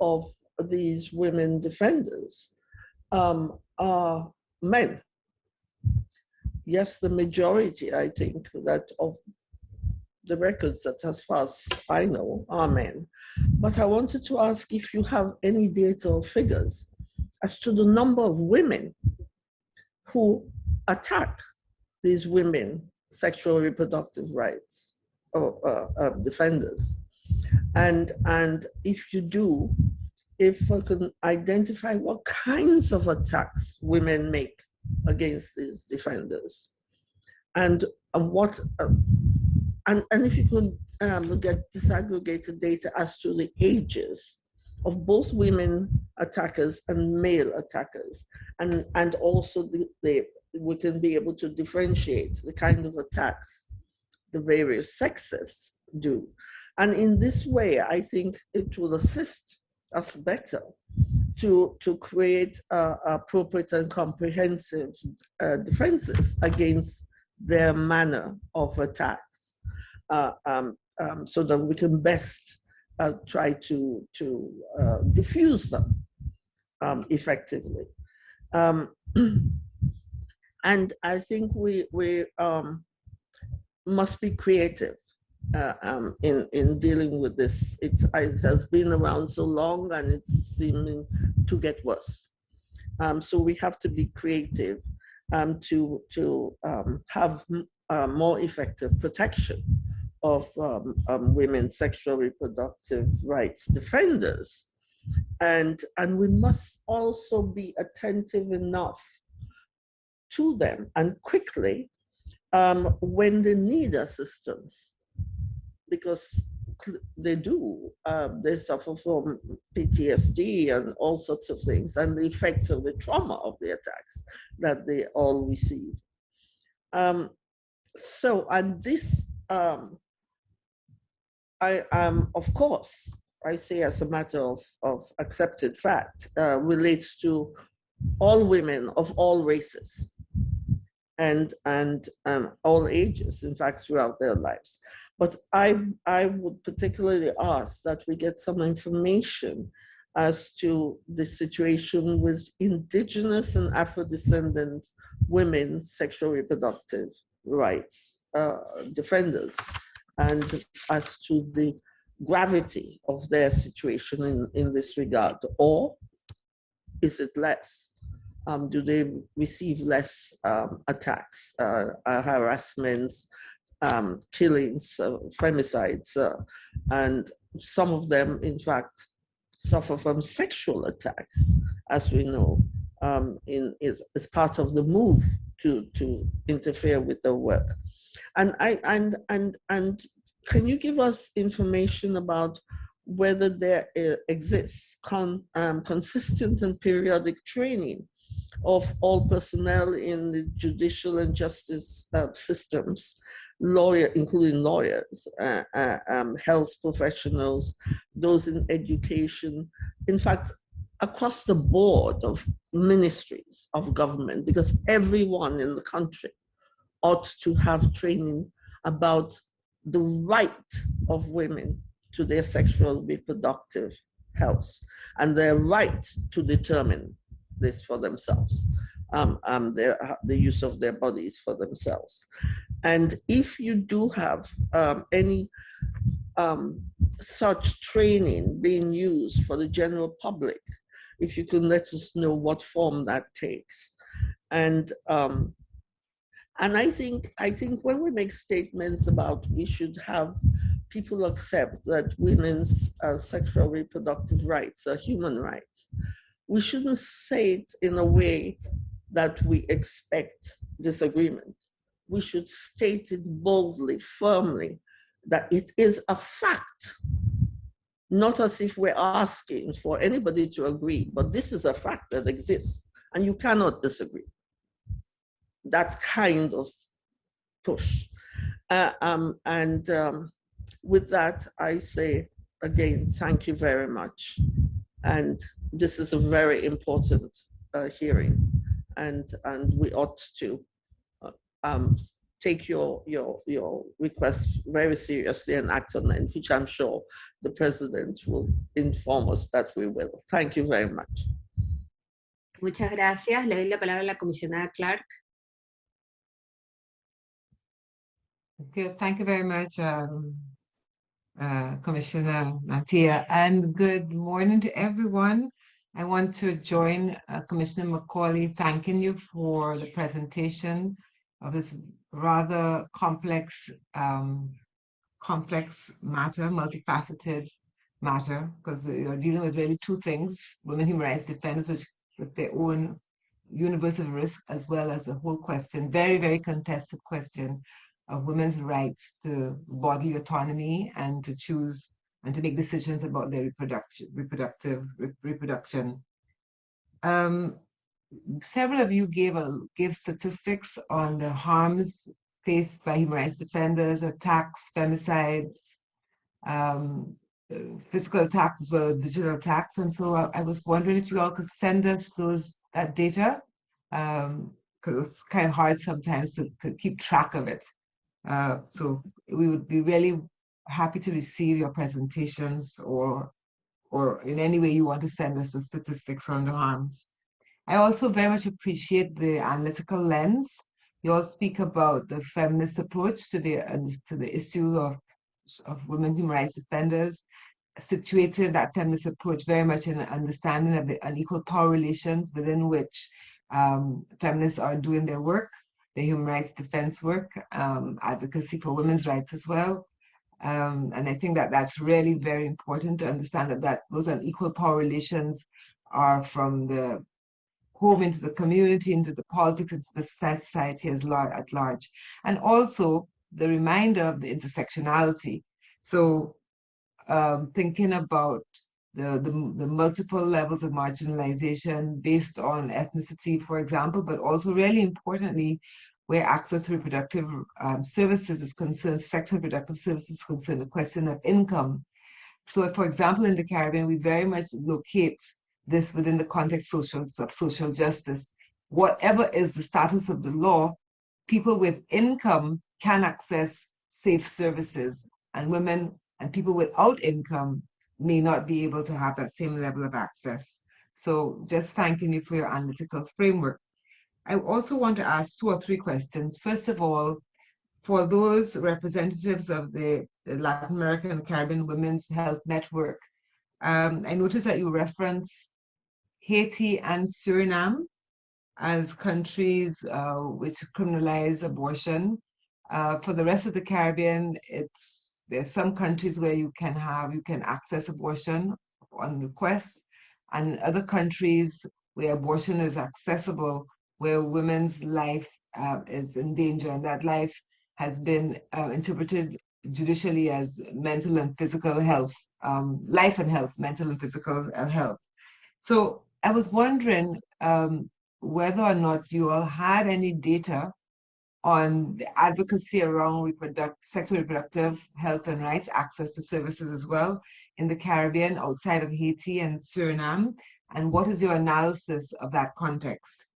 of these women defenders um, are men. Yes, the majority, I think, that of the records that as far as I know are men. But I wanted to ask if you have any data or figures as to the number of women who attack these women sexual reproductive rights or uh, uh, defenders. And, and if you do, if I can identify what kinds of attacks women make against these defenders and, and what uh, and, and if you could um, get disaggregated data as to the ages of both women attackers and male attackers, and, and also the, the, we can be able to differentiate the kind of attacks the various sexes do. And in this way, I think it will assist us better to, to create uh, appropriate and comprehensive uh, defenses against their manner of attacks uh, um, um, so that we can best uh, try to, to uh, diffuse them um, effectively. Um, and I think we, we um, must be creative uh, in, in dealing with this. It's, it has been around so long and it's seeming to get worse. So we have to be creative um, to, to um, have uh, more effective protection of um, um, women's sexual reproductive rights defenders. And, and we must also be attentive enough to them and quickly um, when they need assistance, because they do, uh, they suffer from PTSD and all sorts of things and the effects of the trauma of the attacks that they all receive. Um, so, and this um, I am, of course, I say as a matter of, of accepted fact, uh, relates to all women of all races and, and um, all ages, in fact, throughout their lives. But I, I would particularly ask that we get some information as to the situation with indigenous and Afro-descendant women sexual reproductive rights uh, defenders and as to the gravity of their situation in, in this regard, or is it less? Um, do they receive less um, attacks, uh, uh, harassments, um, killings, uh, femicides, uh, and some of them, in fact, suffer from sexual attacks, as we know, um, in, is, is part of the move to, to interfere with their work. And, I, and, and, and can you give us information about whether there exists con, um, consistent and periodic training of all personnel in the judicial and justice uh, systems, lawyer, including lawyers, uh, uh, um, health professionals, those in education, in fact, across the board of ministries of government, because everyone in the country ought to have training about the right of women to their sexual reproductive health and their right to determine this for themselves, um, um, their, the use of their bodies for themselves. And if you do have um, any um, such training being used for the general public, if you can let us know what form that takes. And um, and I think I think when we make statements about we should have people accept that women's uh, sexual reproductive rights are human rights, we shouldn't say it in a way that we expect disagreement. We should state it boldly, firmly, that it is a fact, not as if we're asking for anybody to agree, but this is a fact that exists and you cannot disagree. That kind of push. Uh, um, and um, with that, I say again, thank you very much. And this is a very important uh, hearing and, and we ought to uh, um, take your, your, your request very seriously and act on it, which I'm sure the president will inform us that we will. Thank you very much. Muchas gracias. Le doy la palabra a la comisionada Clark. Okay, thank you very much, um, uh, Commissioner Mantia, and good morning to everyone. I want to join uh, Commissioner Macaulay thanking you for the presentation of this rather complex, um, complex matter, multifaceted matter, because you're dealing with really two things, women human rights defenders which, with their own universal risk, as well as the whole question, very, very contested question of women's rights to bodily autonomy and to choose and to make decisions about their reproduction, reproductive re reproduction. Um, several of you gave a gave statistics on the harms faced by human rights defenders, attacks, femicides, um, physical attacks as well as digital attacks. And so I, I, was wondering if you all could send us those that data, because um, it's kind of hard sometimes to, to keep track of it. Uh, so we would be really happy to receive your presentations or or in any way you want to send us the statistics on the harms. I also very much appreciate the analytical lens. You all speak about the feminist approach to the to the issue of of women human rights defenders, situated that feminist approach very much in an understanding of the unequal power relations within which um, feminists are doing their work, the human rights defense work, um, advocacy for women's rights as well. Um, and I think that that's really very important to understand that, that those unequal power relations are from the home into the community, into the politics, into the society as lar at large. And also the reminder of the intersectionality. So um, thinking about the, the, the, multiple levels of marginalization based on ethnicity, for example, but also really importantly, where access to reproductive um, services is concerned, sexual reproductive services is concerned, the question of income. So for example, in the Caribbean, we very much locate this within the context social, of social justice. Whatever is the status of the law, people with income can access safe services and women and people without income may not be able to have that same level of access. So just thanking you for your analytical framework. I also want to ask two or three questions. First of all, for those representatives of the, Latin American and Caribbean Women's Health Network, um, I noticed that you reference Haiti and Suriname as countries uh, which criminalize abortion. Uh, for the rest of the Caribbean, it's there's some countries where you can have, you can access abortion on request, and other countries where abortion is accessible, where women's life uh, is in danger, and that life has been uh, interpreted judicially as mental and physical health, um, life and health, mental and physical uh, health. So I was wondering um, whether or not you all had any data on the advocacy around reproduct sexual reproductive health and rights, access to services as well in the Caribbean, outside of Haiti and Suriname, and what is your analysis of that context,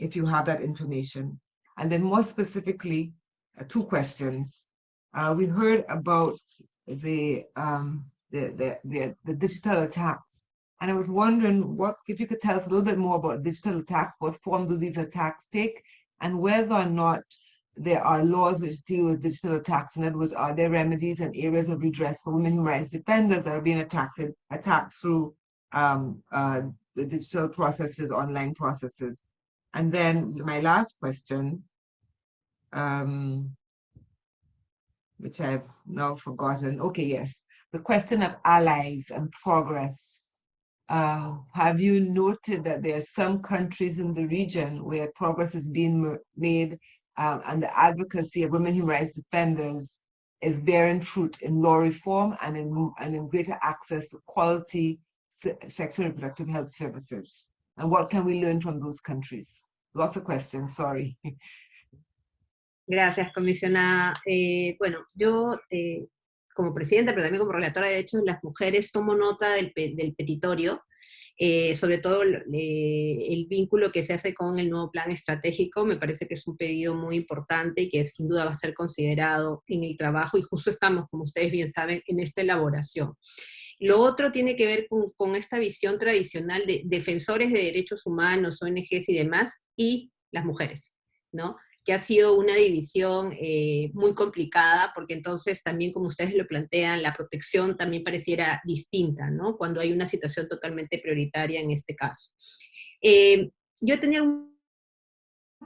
if you have that information? And then more specifically, uh, two questions. Uh, we heard about the, um, the, the, the, the digital attacks. And I was wondering what, if you could tell us a little bit more about digital attacks, what form do these attacks take, and whether or not there are laws which deal with digital attacks. In other words, are there remedies and areas of redress for women rights defenders that are being attacked, attacked through um, uh, the digital processes, online processes? And then my last question, um, which I've now forgotten. Okay, yes. The question of allies and progress. Uh, have you noted that there are some countries in the region where progress is being made um, and the advocacy of women human rights defenders is bearing fruit in law reform and in, and in greater access to quality sexual and reproductive health services. And what can we learn from those countries? Lots of questions, sorry. Gracias, comisionada. Eh, bueno, yo eh, como presidenta, pero también como relatora de derechos de las mujeres, tomo nota del, del petitorio, eh, sobre todo el vínculo que se hace con el nuevo plan estratégico, me parece que es un pedido muy importante y que sin duda va a ser considerado en el trabajo, y justo estamos, como ustedes bien saben, en esta elaboración. Lo otro tiene que ver con, con esta visión tradicional de defensores de derechos humanos, ONGs y demás, y las mujeres, ¿no? Que ha sido una división eh, muy complicada, porque entonces también, como ustedes lo plantean, la protección también pareciera distinta, ¿no? Cuando hay una situación totalmente prioritaria en este caso. Eh, yo tenía un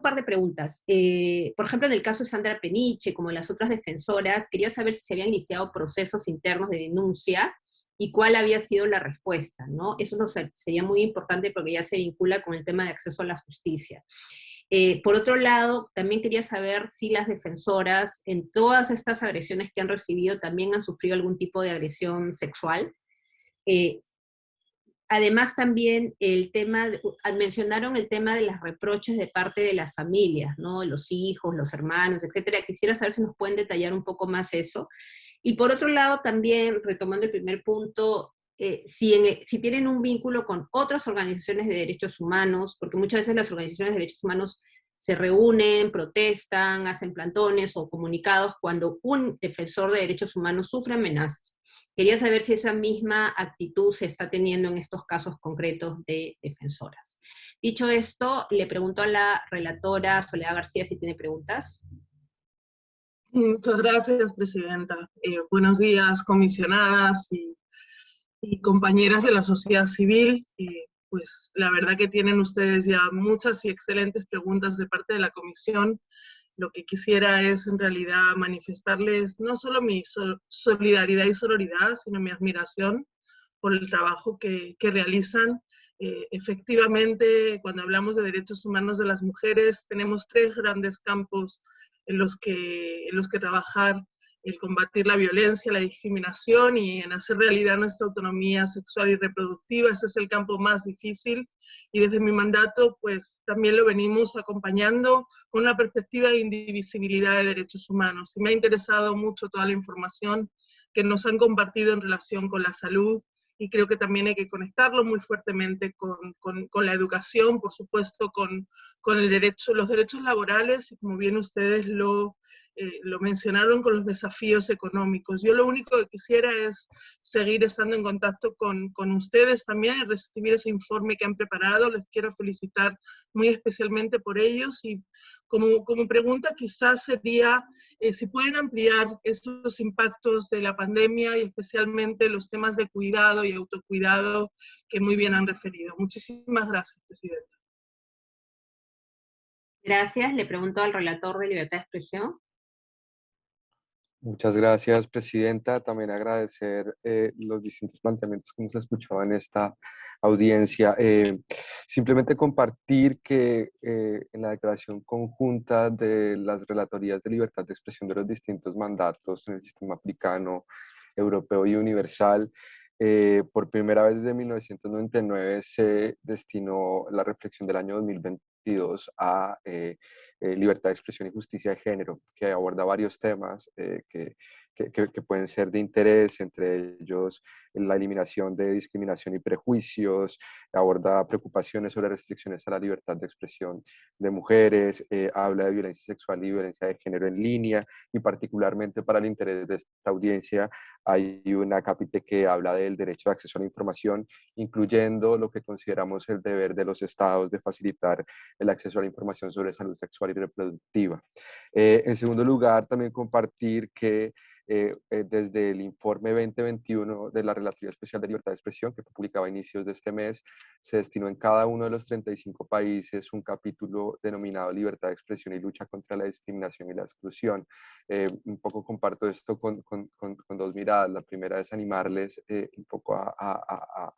par de preguntas. Eh, por ejemplo, en el caso de Sandra Peniche, como las otras defensoras, quería saber si se habían iniciado procesos internos de denuncia y cuál había sido la respuesta, ¿no? Eso no sería muy importante porque ya se vincula con el tema de acceso a la justicia. Eh, por otro lado, también quería saber si las defensoras en todas estas agresiones que han recibido también han sufrido algún tipo de agresión sexual. Eh, además también el tema, mencionaron el tema de las reproches de parte de las familias, ¿no? Los hijos, los hermanos, etcétera. Quisiera saber si nos pueden detallar un poco más eso. Y por otro lado también, retomando el primer punto, eh, si, si, tienen un vínculo con otras organizaciones de derechos humanos, porque muchas veces las organizaciones de derechos humanos se reúnen, protestan, hacen plantones o comunicados cuando un defensor de derechos humanos sufre amenazas. Quería saber si esa misma actitud se está teniendo en estos casos concretos de defensoras. Dicho esto, le pregunto a la relatora Soledad García si tiene preguntas. Muchas gracias, Presidenta. Eh, buenos días, comisionadas y y compañeras de la sociedad civil. pues la verdad que tienen ustedes ya muchas y excelentes preguntas de parte de la comisión. Lo que quisiera es en realidad manifestarles no solo mi solidaridad y sororidad, sino mi admiración por el trabajo que, que realizan. Eh, efectivamente, cuando hablamos de derechos humanos de las mujeres, tenemos tres grandes campos en los que, en los que trabajar el combatir la violencia, la discriminación y en hacer realidad nuestra autonomía sexual y reproductiva. Ese es el campo más difícil y desde mi mandato pues también lo venimos acompañando con una perspectiva de indivisibilidad de derechos humanos. Y me ha interesado mucho toda la información que nos han compartido en relación con la salud y creo que también hay que conectarlo muy fuertemente con, con, con la educación, por supuesto, con, con el derecho, los derechos laborales, y como bien ustedes lo eh, lo mencionaron con los desafíos económicos. Yo lo único que quisiera es seguir estando en contacto con, con, ustedes también y recibir ese informe que han preparado. Les quiero felicitar muy especialmente por ellos y como, como pregunta quizás sería eh, si pueden ampliar estos impactos de la pandemia y especialmente los temas de cuidado y autocuidado que muy bien han referido. Muchísimas gracias, Presidenta. Gracias. Le pregunto al relator de libertad de expresión. Muchas gracias, Presidenta. También agradecer eh, los distintos planteamientos que hemos escuchado en esta audiencia. Eh, simplemente compartir que eh, en la declaración conjunta de las relatorías de libertad de expresión de los distintos mandatos en el sistema africano, europeo y universal, por primera vez desde 1999 se destinó la reflexión del año 2022 a eh, libertad de expresión y justicia de género, que aborda varios temas eh, que, que, que, pueden ser de interés, entre ellos la eliminación de discriminación y prejuicios, aborda preocupaciones sobre restricciones a la libertad de expresión de mujeres, eh, habla de violencia sexual y violencia de género en línea, y particularmente para el interés de esta audiencia hay una capítulo que habla del derecho de acceso a la información, incluyendo lo que consideramos el deber de los estados de facilitar el acceso a la información sobre salud sexual y reproductiva. Eh, en segundo lugar, también compartir que eh, eh, desde el informe 2021 de la Relatividad Especial de Libertad de Expresión, que fue publicado a inicios de este mes, se destinó en cada uno de los 35 países un capítulo denominado Libertad de Expresión y Lucha contra la Discriminación y la Exclusión. Eh, un poco comparto esto con, con, con, dos miradas. La primera es animarles un poco a, a, a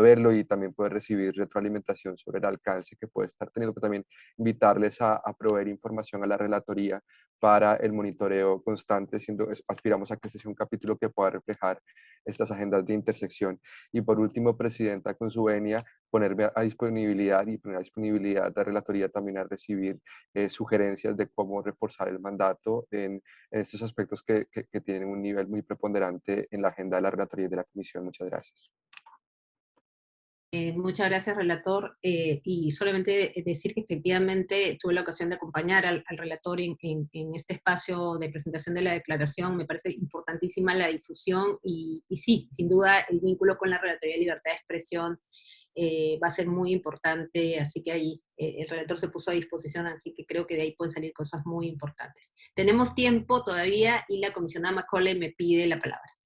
verlo y también poder recibir retroalimentación sobre el alcance que puede estar teniendo, pero también invitarles a, a proveer información a la relatoría para el monitoreo constante, siendo, aspiramos a que este sea un capítulo que pueda reflejar estas agendas de intersección. Y por último, Presidenta, con su venia, ponerme a disponibilidad y poner a disponibilidad de la Relatoría también a recibir eh, sugerencias de cómo reforzar el mandato en, en estos aspectos que, que, que tienen un nivel muy preponderante en la agenda de la Relatoría y de la Comisión. Muchas gracias. Eh, muchas gracias, relator. Eh, y solamente decir que efectivamente tuve la ocasión de acompañar al, relator en, este espacio de presentación de la declaración. Me parece importantísima la difusión y, sí, sin duda el vínculo con la Relatoría de Libertad de Expresión eh, va a ser muy importante, así que ahí el relator se puso a disposición, así que creo que de ahí pueden salir cosas muy importantes. Tenemos tiempo todavía y la comisionada Macaulay me pide la palabra.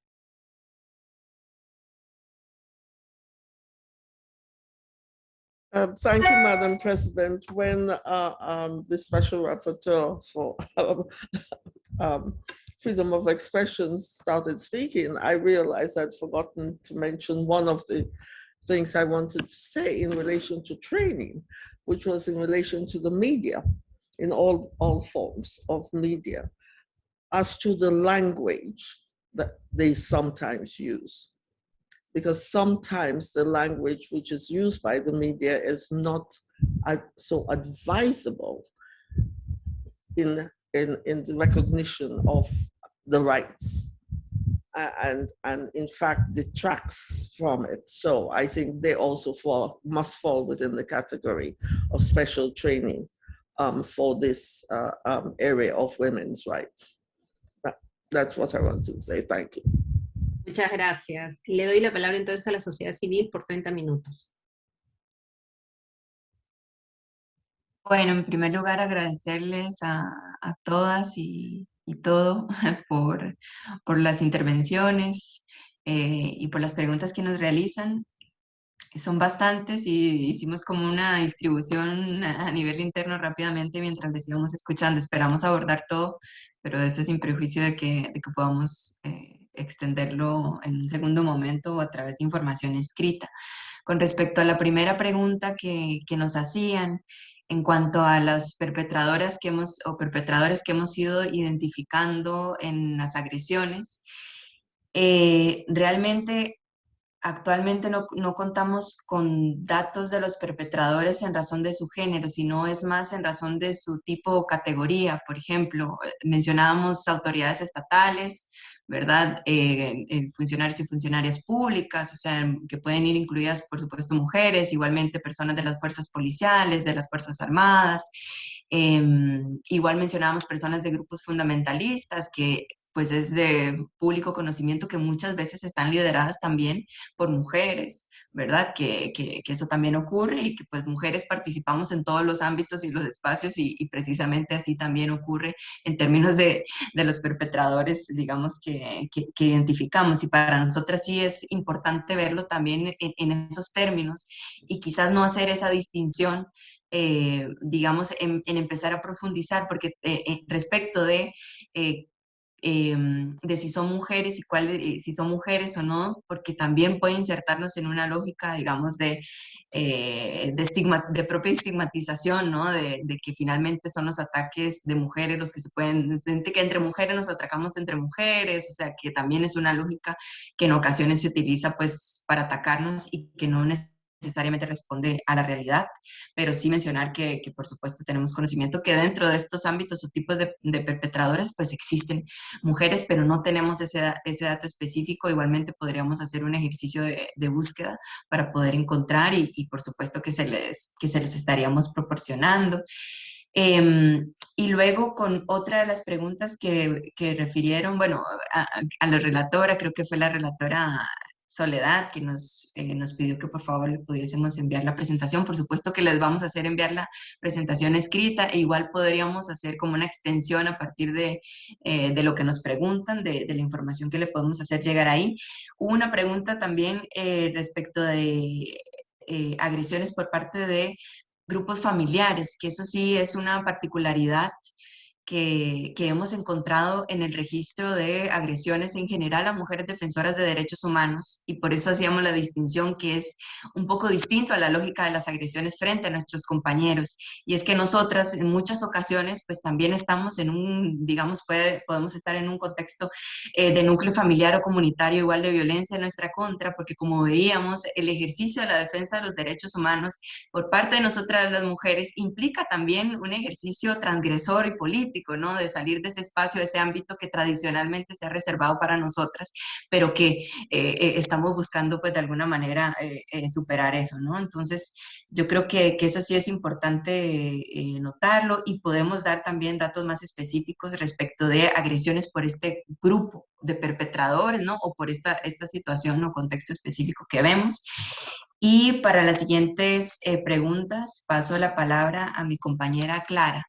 Uh, thank you, Madam President. When uh, um, the Special Rapporteur for um, Freedom of Expression started speaking, I realized I'd forgotten to mention one of the things I wanted to say in relation to training, which was in relation to the media, in all, all forms of media, as to the language that they sometimes use because sometimes the language which is used by the media is not so advisable in, in, in the recognition of the rights and, and in fact detracts from it. So I think they also fall, must fall within the category of special training um, for this uh, um, area of women's rights. That, that's what I want to say. Thank you. Muchas gracias. Le doy la palabra entonces a la sociedad civil por 30 minutos. Bueno, en primer lugar agradecerles a, todas y, todo por, por, las intervenciones eh, y por las preguntas que nos realizan. Son bastantes y hicimos como una distribución a nivel interno rápidamente mientras les íbamos escuchando. Esperamos abordar todo, pero eso sin prejuicio de que, de que podamos eh, extenderlo en un segundo momento o a través de información escrita. Con respecto a la primera pregunta que, que nos hacían, en cuanto a las perpetradoras que hemos, o perpetradores que hemos ido identificando en las agresiones, eh, realmente actualmente no, no, contamos con datos de los perpetradores en razón de su género, sino es más en razón de su tipo o categoría. Por ejemplo, mencionábamos autoridades estatales, ¿verdad? Eh, funcionarios y funcionarias públicas, o sea, que pueden ir incluidas, por supuesto, mujeres, igualmente personas de las fuerzas policiales, de las fuerzas armadas. Em, igual mencionábamos personas de grupos fundamentalistas que pues es de público conocimiento que muchas veces están lideradas también por mujeres, ¿verdad? Que, que, eso también ocurre y que pues mujeres participamos en todos los ámbitos y los espacios y, precisamente así también ocurre en términos de, de los perpetradores, digamos, que, que, identificamos. Y para nosotras sí es importante verlo también en, esos términos y quizás no hacer esa distinción eh, digamos, en, en, empezar a profundizar, porque eh, eh respecto de eh, em, de si son mujeres y cuáles, eh, si son mujeres o no, porque también puede insertarnos en una lógica, digamos, de, eh, de, estigma, de propia estigmatización, ¿no? De, de, que finalmente son los ataques de mujeres los que se pueden, que entre mujeres nos atacamos entre mujeres, o sea, que también es una lógica que en ocasiones se utiliza pues para atacarnos y que no necesariamente necesariamente responde a la realidad, pero sí mencionar que, que, por supuesto tenemos conocimiento que dentro de estos ámbitos o tipos de, de perpetradores pues existen mujeres, pero no tenemos ese, ese, dato específico. Igualmente podríamos hacer un ejercicio de, de búsqueda para poder encontrar y, y, por supuesto que se, les, que se los estaríamos proporcionando. Eh, y luego con otra de las preguntas que, que refirieron, bueno, a, a, la relatora, creo que fue la relatora Soledad, que nos, eh, nos pidió que por favor le pudiésemos enviar la presentación. Por supuesto que les vamos a hacer enviar la presentación escrita e igual podríamos hacer como una extensión a partir de, eh, de lo que nos preguntan, de, la información que le podemos hacer llegar ahí. Hubo una pregunta también eh, respecto de eh, agresiones por parte de grupos familiares, que eso sí es una particularidad que, que, hemos encontrado en el registro de agresiones en general a mujeres defensoras de derechos humanos y por eso hacíamos la distinción que es un poco distinto a la lógica de las agresiones frente a nuestros compañeros. Y es que nosotras en muchas ocasiones pues también estamos en un, digamos, puede, podemos estar en un contexto eh, de núcleo familiar o comunitario igual de violencia en nuestra contra porque como veíamos el ejercicio de la defensa de los derechos humanos por parte de nosotras las mujeres implica también un ejercicio transgresor y político ¿no? De salir de ese espacio, de ese ámbito que tradicionalmente se ha reservado para nosotras, pero que eh, eh, estamos buscando, pues, de alguna manera eh, superar eso, ¿no? Entonces, yo creo que, eso sí es importante notarlo y podemos dar también datos más específicos respecto de agresiones por este grupo de perpetradores, ¿no? O por esta, esta situación o contexto específico que vemos. Y para las siguientes preguntas, paso la palabra a mi compañera Clara.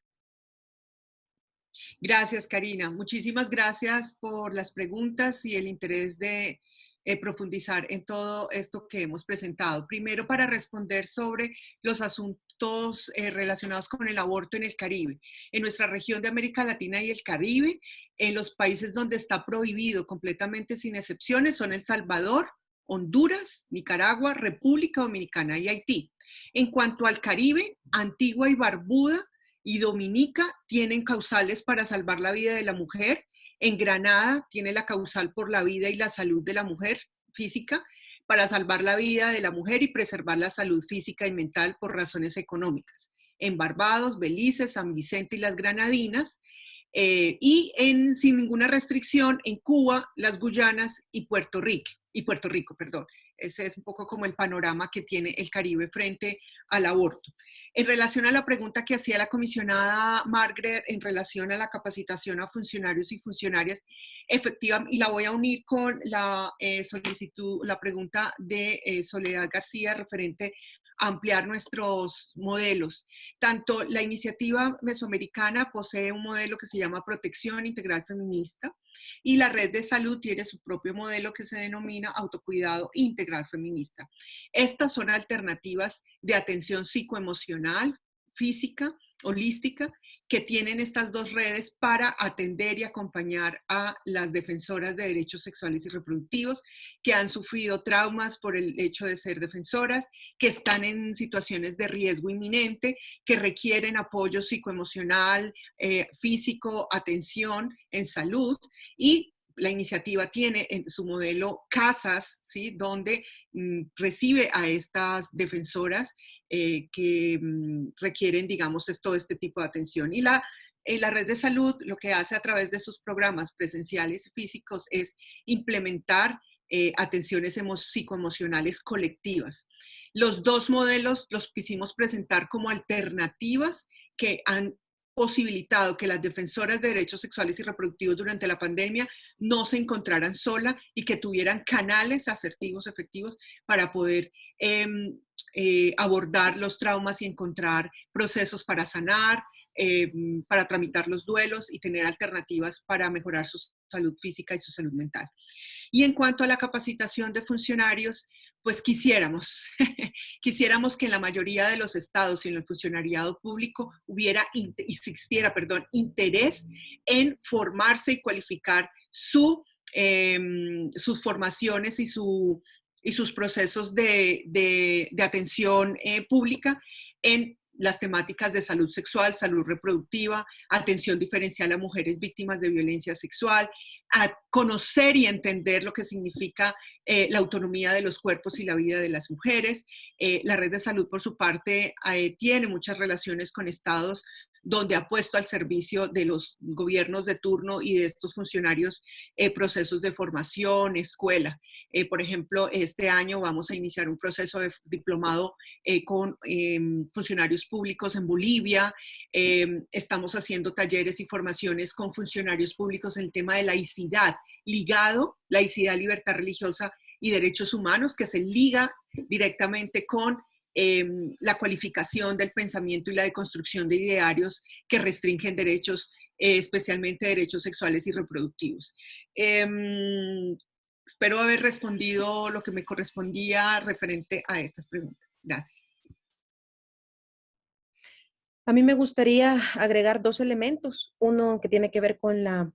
Gracias, Karina. Muchísimas gracias por las preguntas y el interés de eh, profundizar en todo esto que hemos presentado. Primero, para responder sobre los asuntos eh, relacionados con el aborto en el Caribe. En nuestra región de América Latina y el Caribe, en los países donde está prohibido completamente sin excepciones son El Salvador, Honduras, Nicaragua, República Dominicana y Haití. En cuanto al Caribe, Antigua y Barbuda y Dominica tienen causales para salvar la vida de la mujer. En Granada tiene la causal por la vida y la salud de la mujer física para salvar la vida de la mujer y preservar la salud física y mental por razones económicas. En Barbados, Belice, San Vicente y las Granadinas, eh, y en, sin ninguna restricción en Cuba, las Guyanas y Puerto Rico, y Puerto Rico, perdón. Ese es un poco como el panorama que tiene el Caribe frente al aborto. En relación a la pregunta que hacía la comisionada Margaret en relación a la capacitación a funcionarios y funcionarias, efectiva, y la voy a unir con la eh, solicitud, la pregunta de eh, Soledad García referente ampliar nuestros modelos. Tanto la iniciativa mesoamericana posee un modelo que se llama Protección Integral Feminista y la red de salud tiene su propio modelo que se denomina Autocuidado Integral Feminista. Estas son alternativas de atención psicoemocional, física, holística, que tienen estas dos redes para atender y acompañar a las defensoras de derechos sexuales y reproductivos que han sufrido traumas por el hecho de ser defensoras, que están en situaciones de riesgo inminente, que requieren apoyo psicoemocional, eh, físico, atención en salud y la iniciativa tiene en su modelo casas, ¿sí? donde mm, recibe a estas defensoras eh, que mm, requieren, digamos, todo este tipo de atención. Y la, eh, la red de salud lo que hace a través de sus programas presenciales y físicos es implementar eh, atenciones psicoemocionales colectivas. Los dos modelos los quisimos presentar como alternativas que han posibilitado que las defensoras de derechos sexuales y reproductivos durante la pandemia no se encontraran sola y que tuvieran canales asertivos, efectivos, para poder eh, eh, abordar los traumas y encontrar procesos para sanar, eh, para tramitar los duelos y tener alternativas para mejorar su salud física y su salud mental. Y en cuanto a la capacitación de funcionarios, pues quisiéramos, quisiéramos que en la mayoría de los estados y en el funcionariado público hubiera, existiera, perdón, interés en formarse y cualificar su, em, sus formaciones y, su, y sus procesos de, de, atención eh, pública en las temáticas de salud sexual, salud reproductiva, atención diferencial a mujeres víctimas de violencia sexual, a conocer y entender lo que significa eh, la autonomía de los cuerpos y la vida de las mujeres. Eh, la red de salud, por su parte, eh, tiene muchas relaciones con estados donde ha puesto al servicio de los gobiernos de turno y de estos funcionarios eh, procesos de formación, escuela. Eh, por ejemplo, este año vamos a iniciar un proceso de diplomado eh, con em, funcionarios públicos en Bolivia. Em, estamos haciendo talleres y formaciones con funcionarios públicos en el tema de laicidad, ligado, laicidad, libertad religiosa y derechos humanos, que se liga directamente con Em, la cualificación del pensamiento y la deconstrucción de idearios que restringen derechos, eh, especialmente derechos sexuales y reproductivos. Em, espero haber respondido lo que me correspondía referente a estas preguntas. Gracias. A mí me gustaría agregar dos elementos. Uno que tiene que ver con la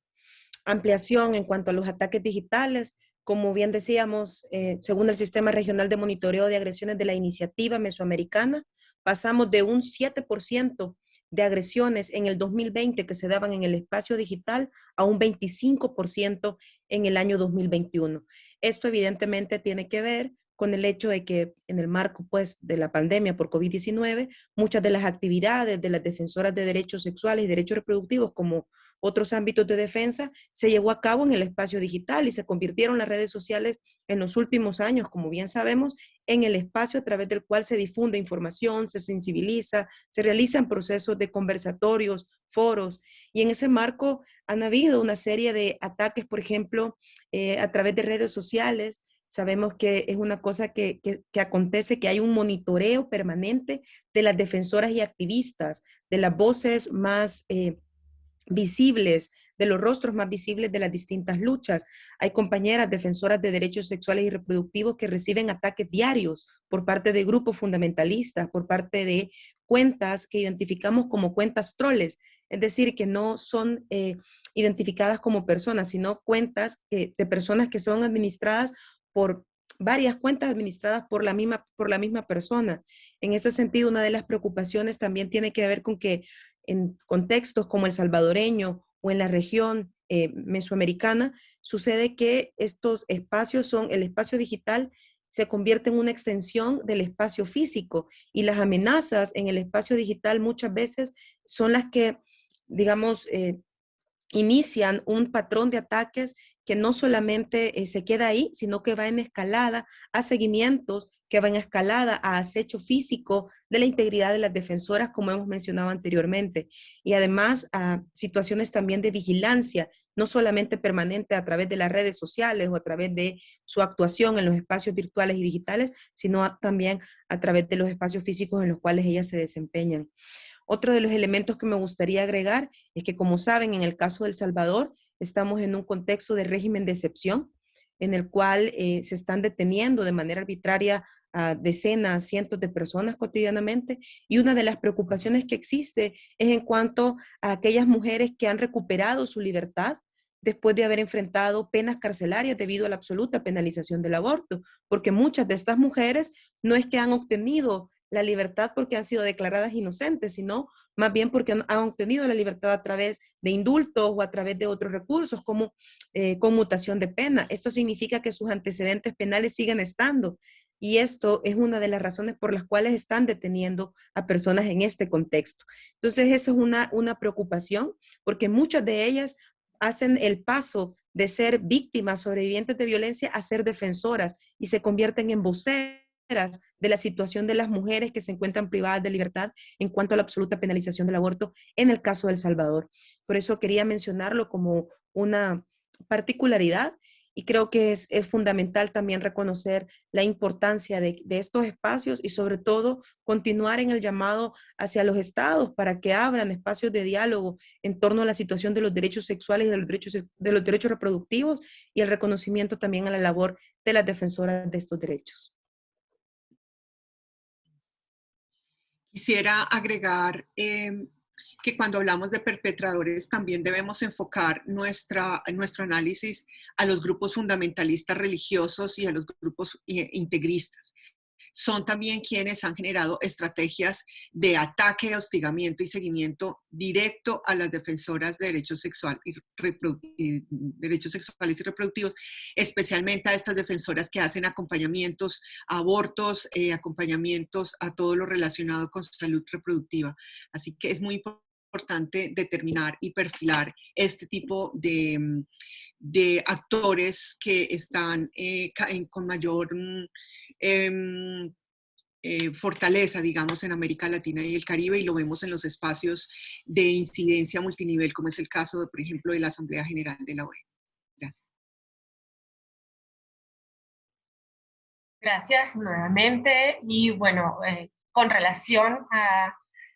ampliación en cuanto a los ataques digitales, como bien decíamos, eh, según el Sistema Regional de Monitoreo de Agresiones de la Iniciativa Mesoamericana, pasamos de un 7% de agresiones en el 2020 que se daban en el espacio digital a un 25% en el año 2021. Esto evidentemente tiene que ver con el hecho de que en el marco pues, de la pandemia por COVID-19, muchas de las actividades de las defensoras de derechos sexuales y derechos reproductivos, como otros ámbitos de defensa, se llevó a cabo en el espacio digital y se convirtieron las redes sociales en los últimos años, como bien sabemos, en el espacio a través del cual se difunde información, se sensibiliza, se realizan procesos de conversatorios, foros, y en ese marco han habido una serie de ataques, por ejemplo, eh, a través de redes sociales, Sabemos que es una cosa que, acontece, que hay un monitoreo permanente de las defensoras y activistas, de las voces más eh, visibles, de los rostros más visibles de las distintas luchas. Hay compañeras defensoras de derechos sexuales y reproductivos que reciben ataques diarios por parte de grupos fundamentalistas, por parte de cuentas que identificamos como cuentas troles, es decir, que no son eh, identificadas como personas, sino cuentas de personas que son administradas por varias cuentas administradas por la, misma, por la misma persona. En ese sentido, una de las preocupaciones también tiene que ver con que en contextos como el salvadoreño o en la región eh, mesoamericana, sucede que estos espacios son, el espacio digital se convierte en una extensión del espacio físico y las amenazas en el espacio digital muchas veces son las que, digamos, eh, inician un patrón de ataques que no solamente eh, se queda ahí, sino que va en escalada a seguimientos, que va en escalada a acecho físico de la integridad de las defensoras, como hemos mencionado anteriormente, y además a situaciones también de vigilancia, no solamente permanente a través de las redes sociales o a través de su actuación en los espacios virtuales y digitales, sino también a través de los espacios físicos en los cuales ellas se desempeñan. Otro de los elementos que me gustaría agregar es que, como saben, en el caso del Salvador, Estamos en un contexto de régimen de excepción en el cual eh, se están deteniendo de manera arbitraria a decenas, cientos de personas cotidianamente y una de las preocupaciones que existe es en cuanto a aquellas mujeres que han recuperado su libertad después de haber enfrentado penas carcelarias debido a la absoluta penalización del aborto, porque muchas de estas mujeres no es que han obtenido la libertad porque han sido declaradas inocentes, sino más bien porque han, obtenido la libertad a través de indultos o a través de otros recursos como eh, conmutación de pena. Esto significa que sus antecedentes penales siguen estando y esto es una de las razones por las cuales están deteniendo a personas en este contexto. Entonces, eso es una, una preocupación porque muchas de ellas hacen el paso de ser víctimas, sobrevivientes de violencia, a ser defensoras y se convierten en voceras de la situación de las mujeres que se encuentran privadas de libertad en cuanto a la absoluta penalización del aborto en el caso de El Salvador. Por eso quería mencionarlo como una particularidad y creo que es, fundamental también reconocer la importancia de, de, estos espacios y sobre todo continuar en el llamado hacia los estados para que abran espacios de diálogo en torno a la situación de los derechos sexuales y de los derechos, de los derechos reproductivos y el reconocimiento también a la labor de las defensoras de estos derechos. Quisiera agregar em, que cuando hablamos de perpetradores también debemos enfocar nuestra, nuestro análisis a los grupos fundamentalistas religiosos y a los grupos eh, integristas son también quienes han generado estrategias de ataque, hostigamiento y seguimiento directo a las defensoras de derechos, y derechos sexuales y reproductivos, especialmente a estas defensoras que hacen acompañamientos a abortos, eh, acompañamientos a todo lo relacionado con salud reproductiva. Así que es muy importante determinar y perfilar este tipo de, actores que están eh, con mayor mm, Em, eh, fortaleza, digamos, en América Latina y el Caribe y lo vemos en los espacios de incidencia multinivel, como es el caso, de, por ejemplo, de la Asamblea General de la OEA. Gracias. Gracias nuevamente y bueno, eh, con relación a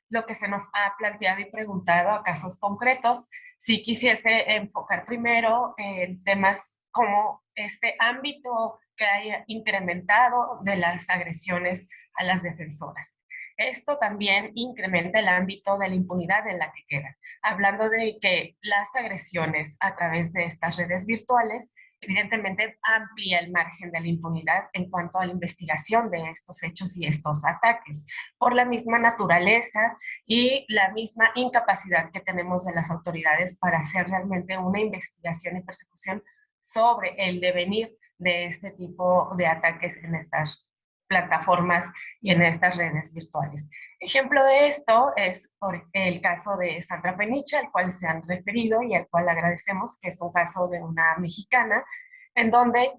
lo que se nos ha planteado y preguntado a casos concretos, si quisiese enfocar primero en temas como este ámbito que haya incrementado de las agresiones a las defensoras. Esto también incrementa el ámbito de la impunidad en la que queda, hablando de que las agresiones a través de estas redes virtuales evidentemente amplía el margen de la impunidad en cuanto a la investigación de estos hechos y estos ataques, por la misma naturaleza y la misma incapacidad que tenemos de las autoridades para hacer realmente una investigación y persecución sobre el devenir de este tipo de ataques en estas plataformas y en estas redes virtuales. Ejemplo de esto es por el caso de Sandra Peniche, al cual se han referido y al cual agradecemos, que es un caso de una mexicana, en donde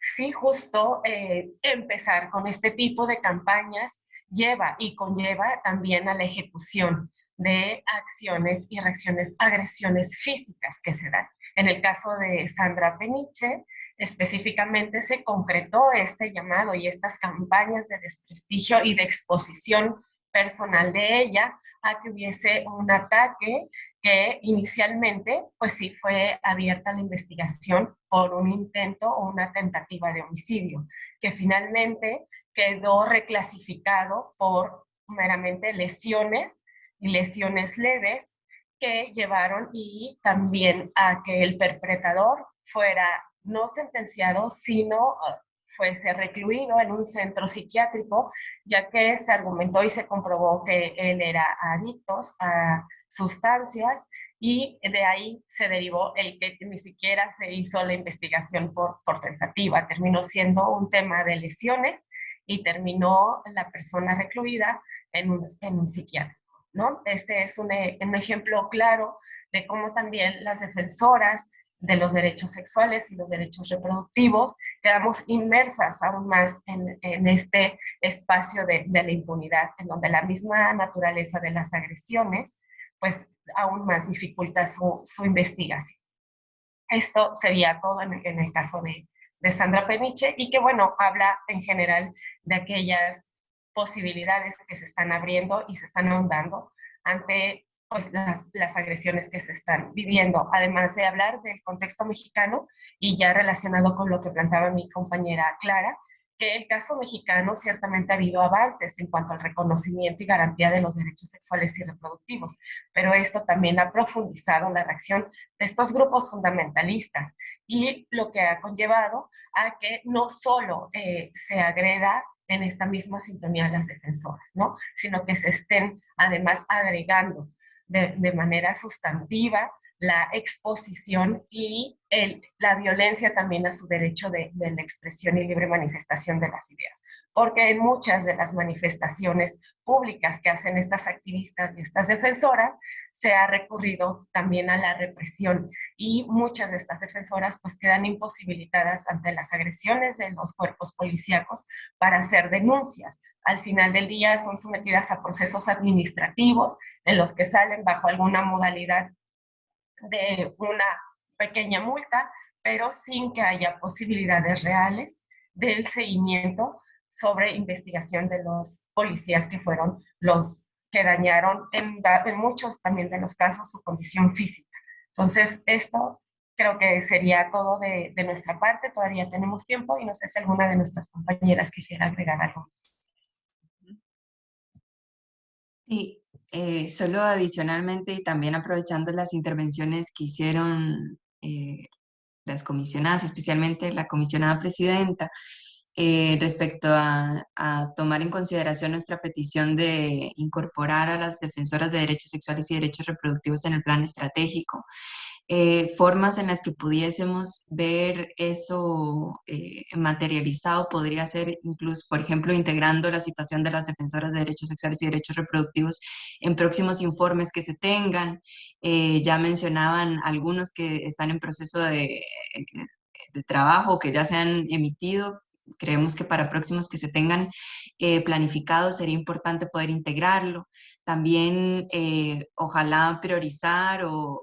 sí justo eh, empezar con este tipo de campañas lleva y conlleva también a la ejecución de acciones y reacciones, agresiones físicas que se dan. En el caso de Sandra Peniche, específicamente se concretó este llamado y estas campañas de desprestigio y de exposición personal de ella a que hubiese un ataque que inicialmente, pues sí fue abierta la investigación por un intento o una tentativa de homicidio, que finalmente quedó reclasificado por meramente lesiones y lesiones leves que llevaron y también a que el perpetrador fuera no sentenciado, sino ah, fuese recluido en un centro psiquiátrico, ya que se argumentó y se comprobó que él era adicto a sustancias y de ahí se derivó el que ni siquiera se hizo la investigación por, por tentativa. Terminó siendo un tema de lesiones y terminó la persona recluida en un, en un psiquiátrico. ¿no? Este es un, un ejemplo claro de cómo también las defensoras de los derechos sexuales y los derechos reproductivos, quedamos inmersas aún más en, este espacio de, la impunidad, en donde la misma naturaleza de las agresiones, pues aún más dificulta su, investigación. Esto sería todo en, el caso de, de Sandra Peniche y que, bueno, habla en general de aquellas posibilidades que se están abriendo y se están ahondando ante pues, las, agresiones que se están viviendo, además de hablar del contexto mexicano y ya relacionado con lo que planteaba mi compañera Clara, que el caso mexicano ciertamente ha habido avances en cuanto al reconocimiento y garantía de los derechos sexuales y reproductivos, pero esto también ha profundizado la reacción de estos grupos fundamentalistas y lo que ha conllevado a que no solo eh, se agreda en esta misma sintonía las defensoras, ¿no? sino que se estén además agregando de, manera sustantiva la exposición y la violencia también a su derecho de, de, la expresión y libre manifestación de las ideas. Porque en muchas de las manifestaciones públicas que hacen estas activistas y estas defensoras, se ha recurrido también a la represión y muchas de estas defensoras pues quedan imposibilitadas ante las agresiones de los cuerpos policíacos para hacer denuncias. Al final del día son sometidas a procesos administrativos en los que salen bajo alguna modalidad de una pequeña multa, pero sin que haya posibilidades reales del seguimiento sobre investigación de los policías que fueron los que dañaron en, muchos también de los casos su condición física. Entonces, esto creo que sería todo de, de, nuestra parte. Todavía tenemos tiempo y no sé si alguna de nuestras compañeras quisiera agregar algo más. Sí, eh, solo adicionalmente y también aprovechando las intervenciones que hicieron eh, las comisionadas, especialmente la comisionada presidenta, eh, respecto a, tomar en consideración nuestra petición de incorporar a las defensoras de derechos sexuales y derechos reproductivos en el plan estratégico. Eh, formas en las que pudiésemos ver eso eh, materializado podría ser incluso, por ejemplo, integrando la situación de las defensoras de derechos sexuales y derechos reproductivos en próximos informes que se tengan. ya mencionaban algunos que están en proceso de, de trabajo, que ya se han emitido, creemos que para próximos que se tengan eh, planificados sería importante poder integrarlo. También eh, ojalá priorizar o,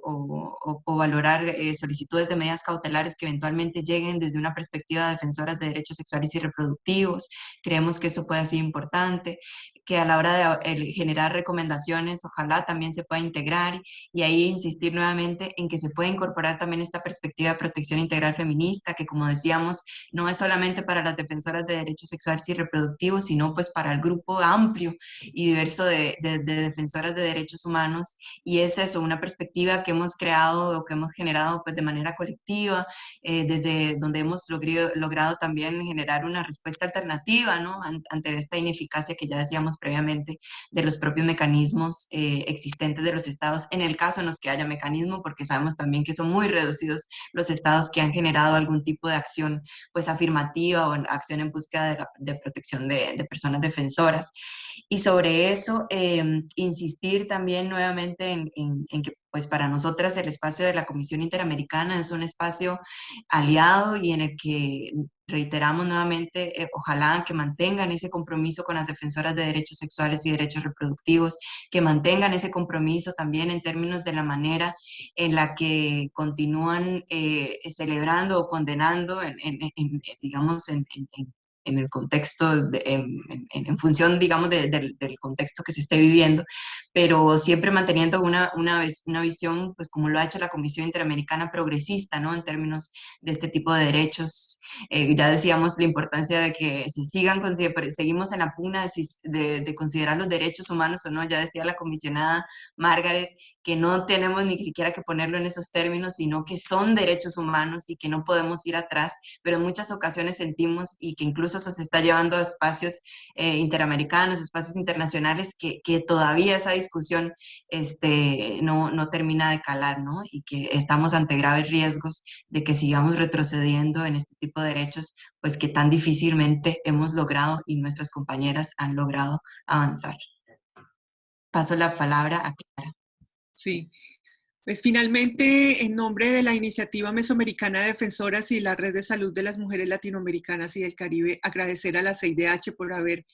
valorar eh, solicitudes de medidas cautelares que eventualmente lleguen desde una perspectiva de defensoras de derechos sexuales y reproductivos. Creemos que eso puede ser importante que a la hora de generar recomendaciones, ojalá también se pueda integrar y ahí insistir nuevamente en que se puede incorporar también esta perspectiva de protección integral feminista, que como decíamos, no es solamente para las defensoras de derechos sexuales y reproductivos, sino pues para el grupo amplio y diverso de, defensoras de derechos humanos. Y es eso, una perspectiva que hemos creado o que hemos generado pues de manera colectiva, eh, desde donde hemos logrado, logrado también generar una respuesta alternativa ¿no? ante esta ineficacia que ya decíamos previamente de los propios mecanismos eh, existentes de los estados, en el caso en los que haya mecanismo, porque sabemos también que son muy reducidos los estados que han generado algún tipo de acción pues afirmativa o acción en búsqueda de, protección de, personas defensoras. Y sobre eso, em, insistir también nuevamente en, en que pues para nosotras el espacio de la Comisión Interamericana es un espacio aliado y en el que reiteramos nuevamente, eh, ojalá que mantengan ese compromiso con las defensoras de derechos sexuales y derechos reproductivos, que mantengan ese compromiso también en términos de la manera en la que continúan eh, celebrando o condenando, en, digamos, en, en el contexto, en, función, digamos, del contexto que se esté viviendo, pero siempre manteniendo una, una, una, visión, pues como lo ha hecho la Comisión Interamericana progresista, ¿no? En términos de este tipo de derechos. Eh, ya decíamos la importancia de que se sigan, seguimos en la pugna de, de, considerar los derechos humanos o no, ya decía la comisionada Margaret, que no tenemos ni siquiera que ponerlo en esos términos, sino que son derechos humanos y que no podemos ir atrás, pero en muchas ocasiones sentimos y que incluso eso se está llevando a espacios eh, interamericanos, espacios internacionales, que, que, todavía esa discusión este, no, no termina de calar, ¿no? Y que estamos ante graves riesgos de que sigamos retrocediendo en este tipo de derechos, pues que tan difícilmente hemos logrado y nuestras compañeras han logrado avanzar. Paso la palabra a Clara. Sí, pues finalmente, en nombre de la Iniciativa Mesoamericana de Defensoras y la Red de Salud de las Mujeres Latinoamericanas y del Caribe, agradecer a la CIDH por haber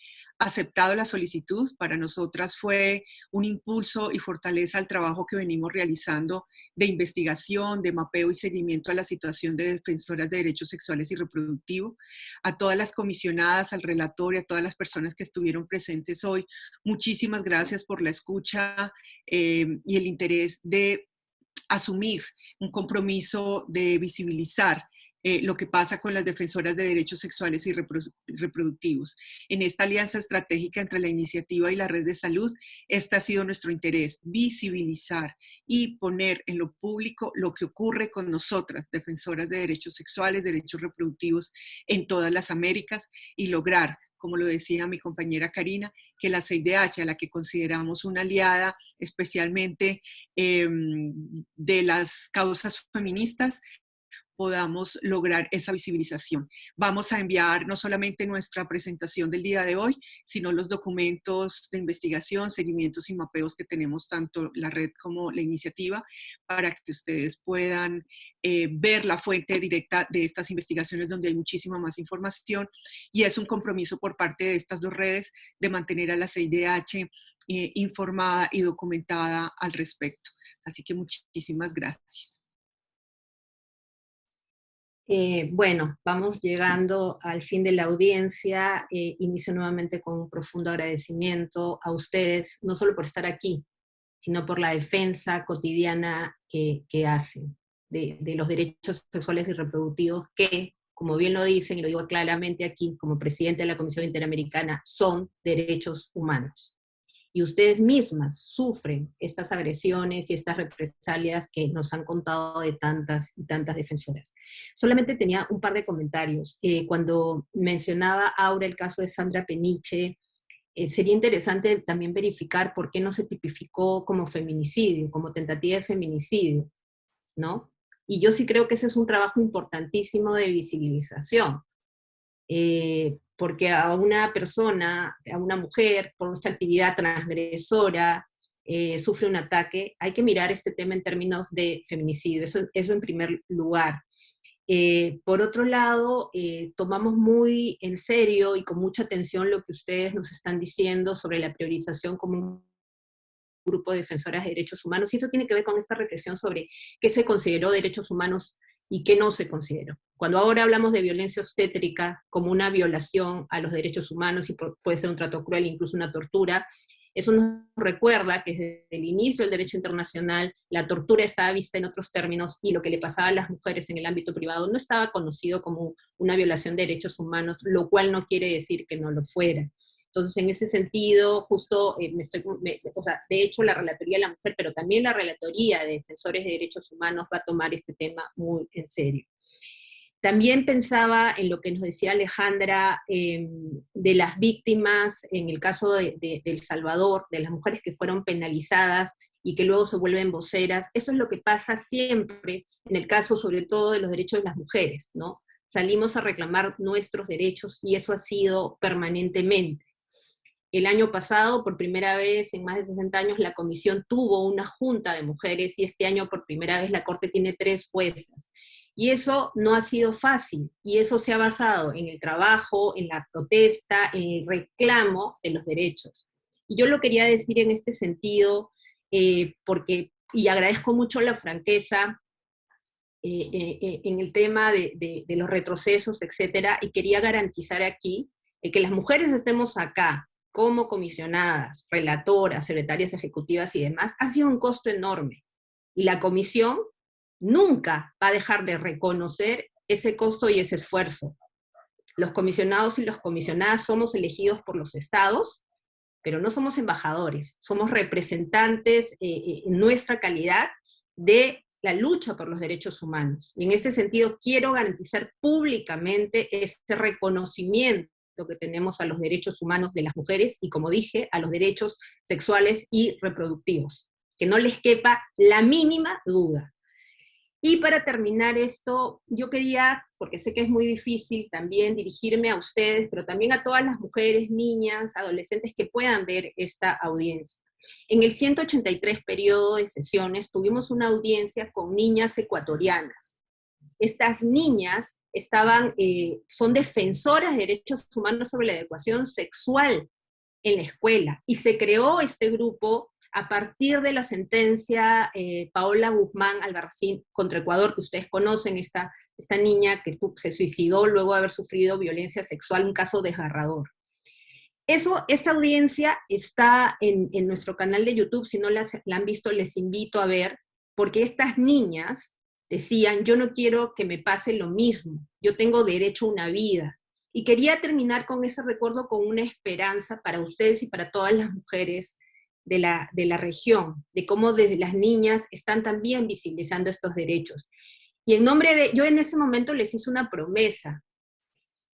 aceptado la solicitud. Para nosotras fue un impulso y fortaleza al trabajo que venimos realizando de investigación, de mapeo y seguimiento a la situación de defensoras de derechos sexuales y reproductivos. A todas las comisionadas, al relator y a todas las personas que estuvieron presentes hoy, muchísimas gracias por la escucha eh, y el interés de asumir un compromiso de visibilizar eh, lo que pasa con las defensoras de derechos sexuales y reproductivos. En esta alianza estratégica entre la iniciativa y la red de salud, este ha sido nuestro interés, visibilizar y poner en lo público lo que ocurre con nosotras, defensoras de derechos sexuales, derechos reproductivos en todas las Américas y lograr como lo decía mi compañera Karina, que la CIDH, a la que consideramos una aliada especialmente em, de las causas feministas, podamos lograr esa visibilización. Vamos a enviar no solamente nuestra presentación del día de hoy, sino los documentos de investigación, seguimientos y mapeos que tenemos tanto la red como la iniciativa para que ustedes puedan eh, ver la fuente directa de estas investigaciones donde hay muchísima más información y es un compromiso por parte de estas dos redes de mantener a la CIDH eh, informada y documentada al respecto. Así que muchísimas gracias. Eh, bueno, vamos llegando al fin de la audiencia. Eh, inicio nuevamente con un profundo agradecimiento a ustedes, no solo por estar aquí, sino por la defensa cotidiana que, hacen de, los derechos sexuales y reproductivos que, como bien lo dicen, y lo digo claramente aquí como presidente de la Comisión Interamericana, son derechos humanos. Y ustedes mismas sufren estas agresiones y estas represalias que nos han contado de tantas y tantas defensoras. Solamente tenía un par de comentarios. Eh, cuando mencionaba Aura el caso de Sandra Peniche, eh, sería interesante también verificar por qué no se tipificó como feminicidio, como tentativa de feminicidio, ¿no? Y yo sí creo que ese es un trabajo importantísimo de visibilización. Eh, porque a una persona, a una mujer, por nuestra actividad transgresora, eh, sufre un ataque, hay que mirar este tema en términos de feminicidio, eso, eso en primer lugar. Eh, por otro lado, eh, tomamos muy en serio y con mucha atención lo que ustedes nos están diciendo sobre la priorización como un grupo de defensoras de derechos humanos, y esto tiene que ver con esta reflexión sobre qué se consideró derechos humanos y qué no se consideró. Cuando ahora hablamos de violencia obstétrica como una violación a los derechos humanos y puede ser un trato cruel, incluso una tortura, eso nos recuerda que desde el inicio del derecho internacional la tortura estaba vista en otros términos y lo que le pasaba a las mujeres en el ámbito privado no estaba conocido como una violación de derechos humanos, lo cual no quiere decir que no lo fuera. Entonces, en ese sentido, justo, eh, me estoy, o sea, de hecho, la Relatoría de la Mujer, pero también la Relatoría de Defensores de Derechos Humanos va a tomar este tema muy en serio. También pensaba en lo que nos decía Alejandra em, de las víctimas, en el caso de, El Salvador, de las mujeres que fueron penalizadas y que luego se vuelven voceras. Eso es lo que pasa siempre en el caso, sobre todo, de los derechos de las mujeres, ¿no? Salimos a reclamar nuestros derechos y eso ha sido permanentemente. El año pasado, por primera vez en más de 60 años, la comisión tuvo una junta de mujeres y este año por primera vez la Corte tiene tres juezas. Y eso no ha sido fácil, y eso se ha basado en el trabajo, en la protesta, en el reclamo de los derechos. Y yo lo quería decir en este sentido, eh, porque, y agradezco mucho la franqueza eh, eh, en el tema de, de los retrocesos, etcétera, y quería garantizar aquí el que las mujeres estemos acá, como comisionadas, relatoras, secretarias ejecutivas y demás, ha sido un costo enorme. Y la comisión nunca va a dejar de reconocer ese costo y ese esfuerzo. Los comisionados y las comisionadas somos elegidos por los estados, pero no somos embajadores, somos representantes eh, eh, en nuestra calidad de la lucha por los derechos humanos. Y en ese sentido quiero garantizar públicamente este reconocimiento que tenemos a los derechos humanos de las mujeres y, como dije, a los derechos sexuales y reproductivos. Que no les quepa la mínima duda. Y para terminar esto, yo quería, porque sé que es muy difícil también dirigirme a ustedes, pero también a todas las mujeres, niñas, adolescentes que puedan ver esta audiencia. En el 183 periodo de sesiones tuvimos una audiencia con niñas ecuatorianas. Estas niñas estaban, eh, son defensoras de derechos humanos sobre la educación sexual en la escuela, y se creó este grupo a partir de la sentencia eh, Paola Guzmán Albarracín contra Ecuador, que ustedes conocen, esta, esta niña que se suicidó luego de haber sufrido violencia sexual, un caso desgarrador. Eso, esta audiencia está en, en nuestro canal de YouTube, si no la, la han visto les invito a ver, porque estas niñas decían, yo no quiero que me pase lo mismo, yo tengo derecho a una vida. Y quería terminar con ese recuerdo con una esperanza para ustedes y para todas las mujeres de la, de la región, de cómo desde las niñas están también visibilizando estos derechos. Y en nombre de, yo en ese momento les hice una promesa,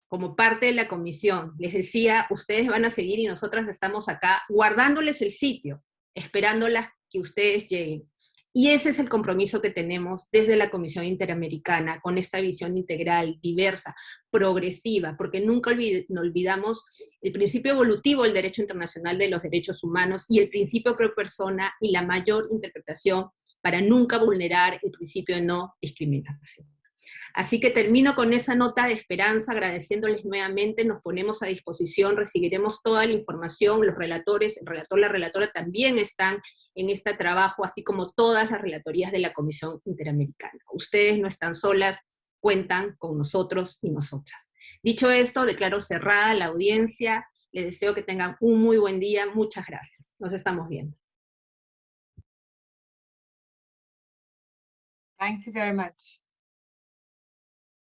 como parte de la comisión, les decía, ustedes van a seguir y nosotras estamos acá guardándoles el sitio, esperándolas que ustedes lleguen. Y ese es el compromiso que tenemos desde la Comisión Interamericana, con esta visión integral, diversa, progresiva, porque nunca olvidamos el principio evolutivo del derecho internacional de los derechos humanos y el principio pro persona y la mayor interpretación para nunca vulnerar el principio de no discriminación. Así que termino con esa nota de esperanza, agradeciéndoles nuevamente, nos ponemos a disposición, recibiremos toda la información, los relatores, el relator, la relatora también están en este trabajo, así como todas las relatorías de la Comisión Interamericana. Ustedes no están solas, cuentan con nosotros y nosotras. Dicho esto, declaro cerrada la audiencia, les deseo que tengan un muy buen día, muchas gracias. Nos estamos viendo. Thank you very much.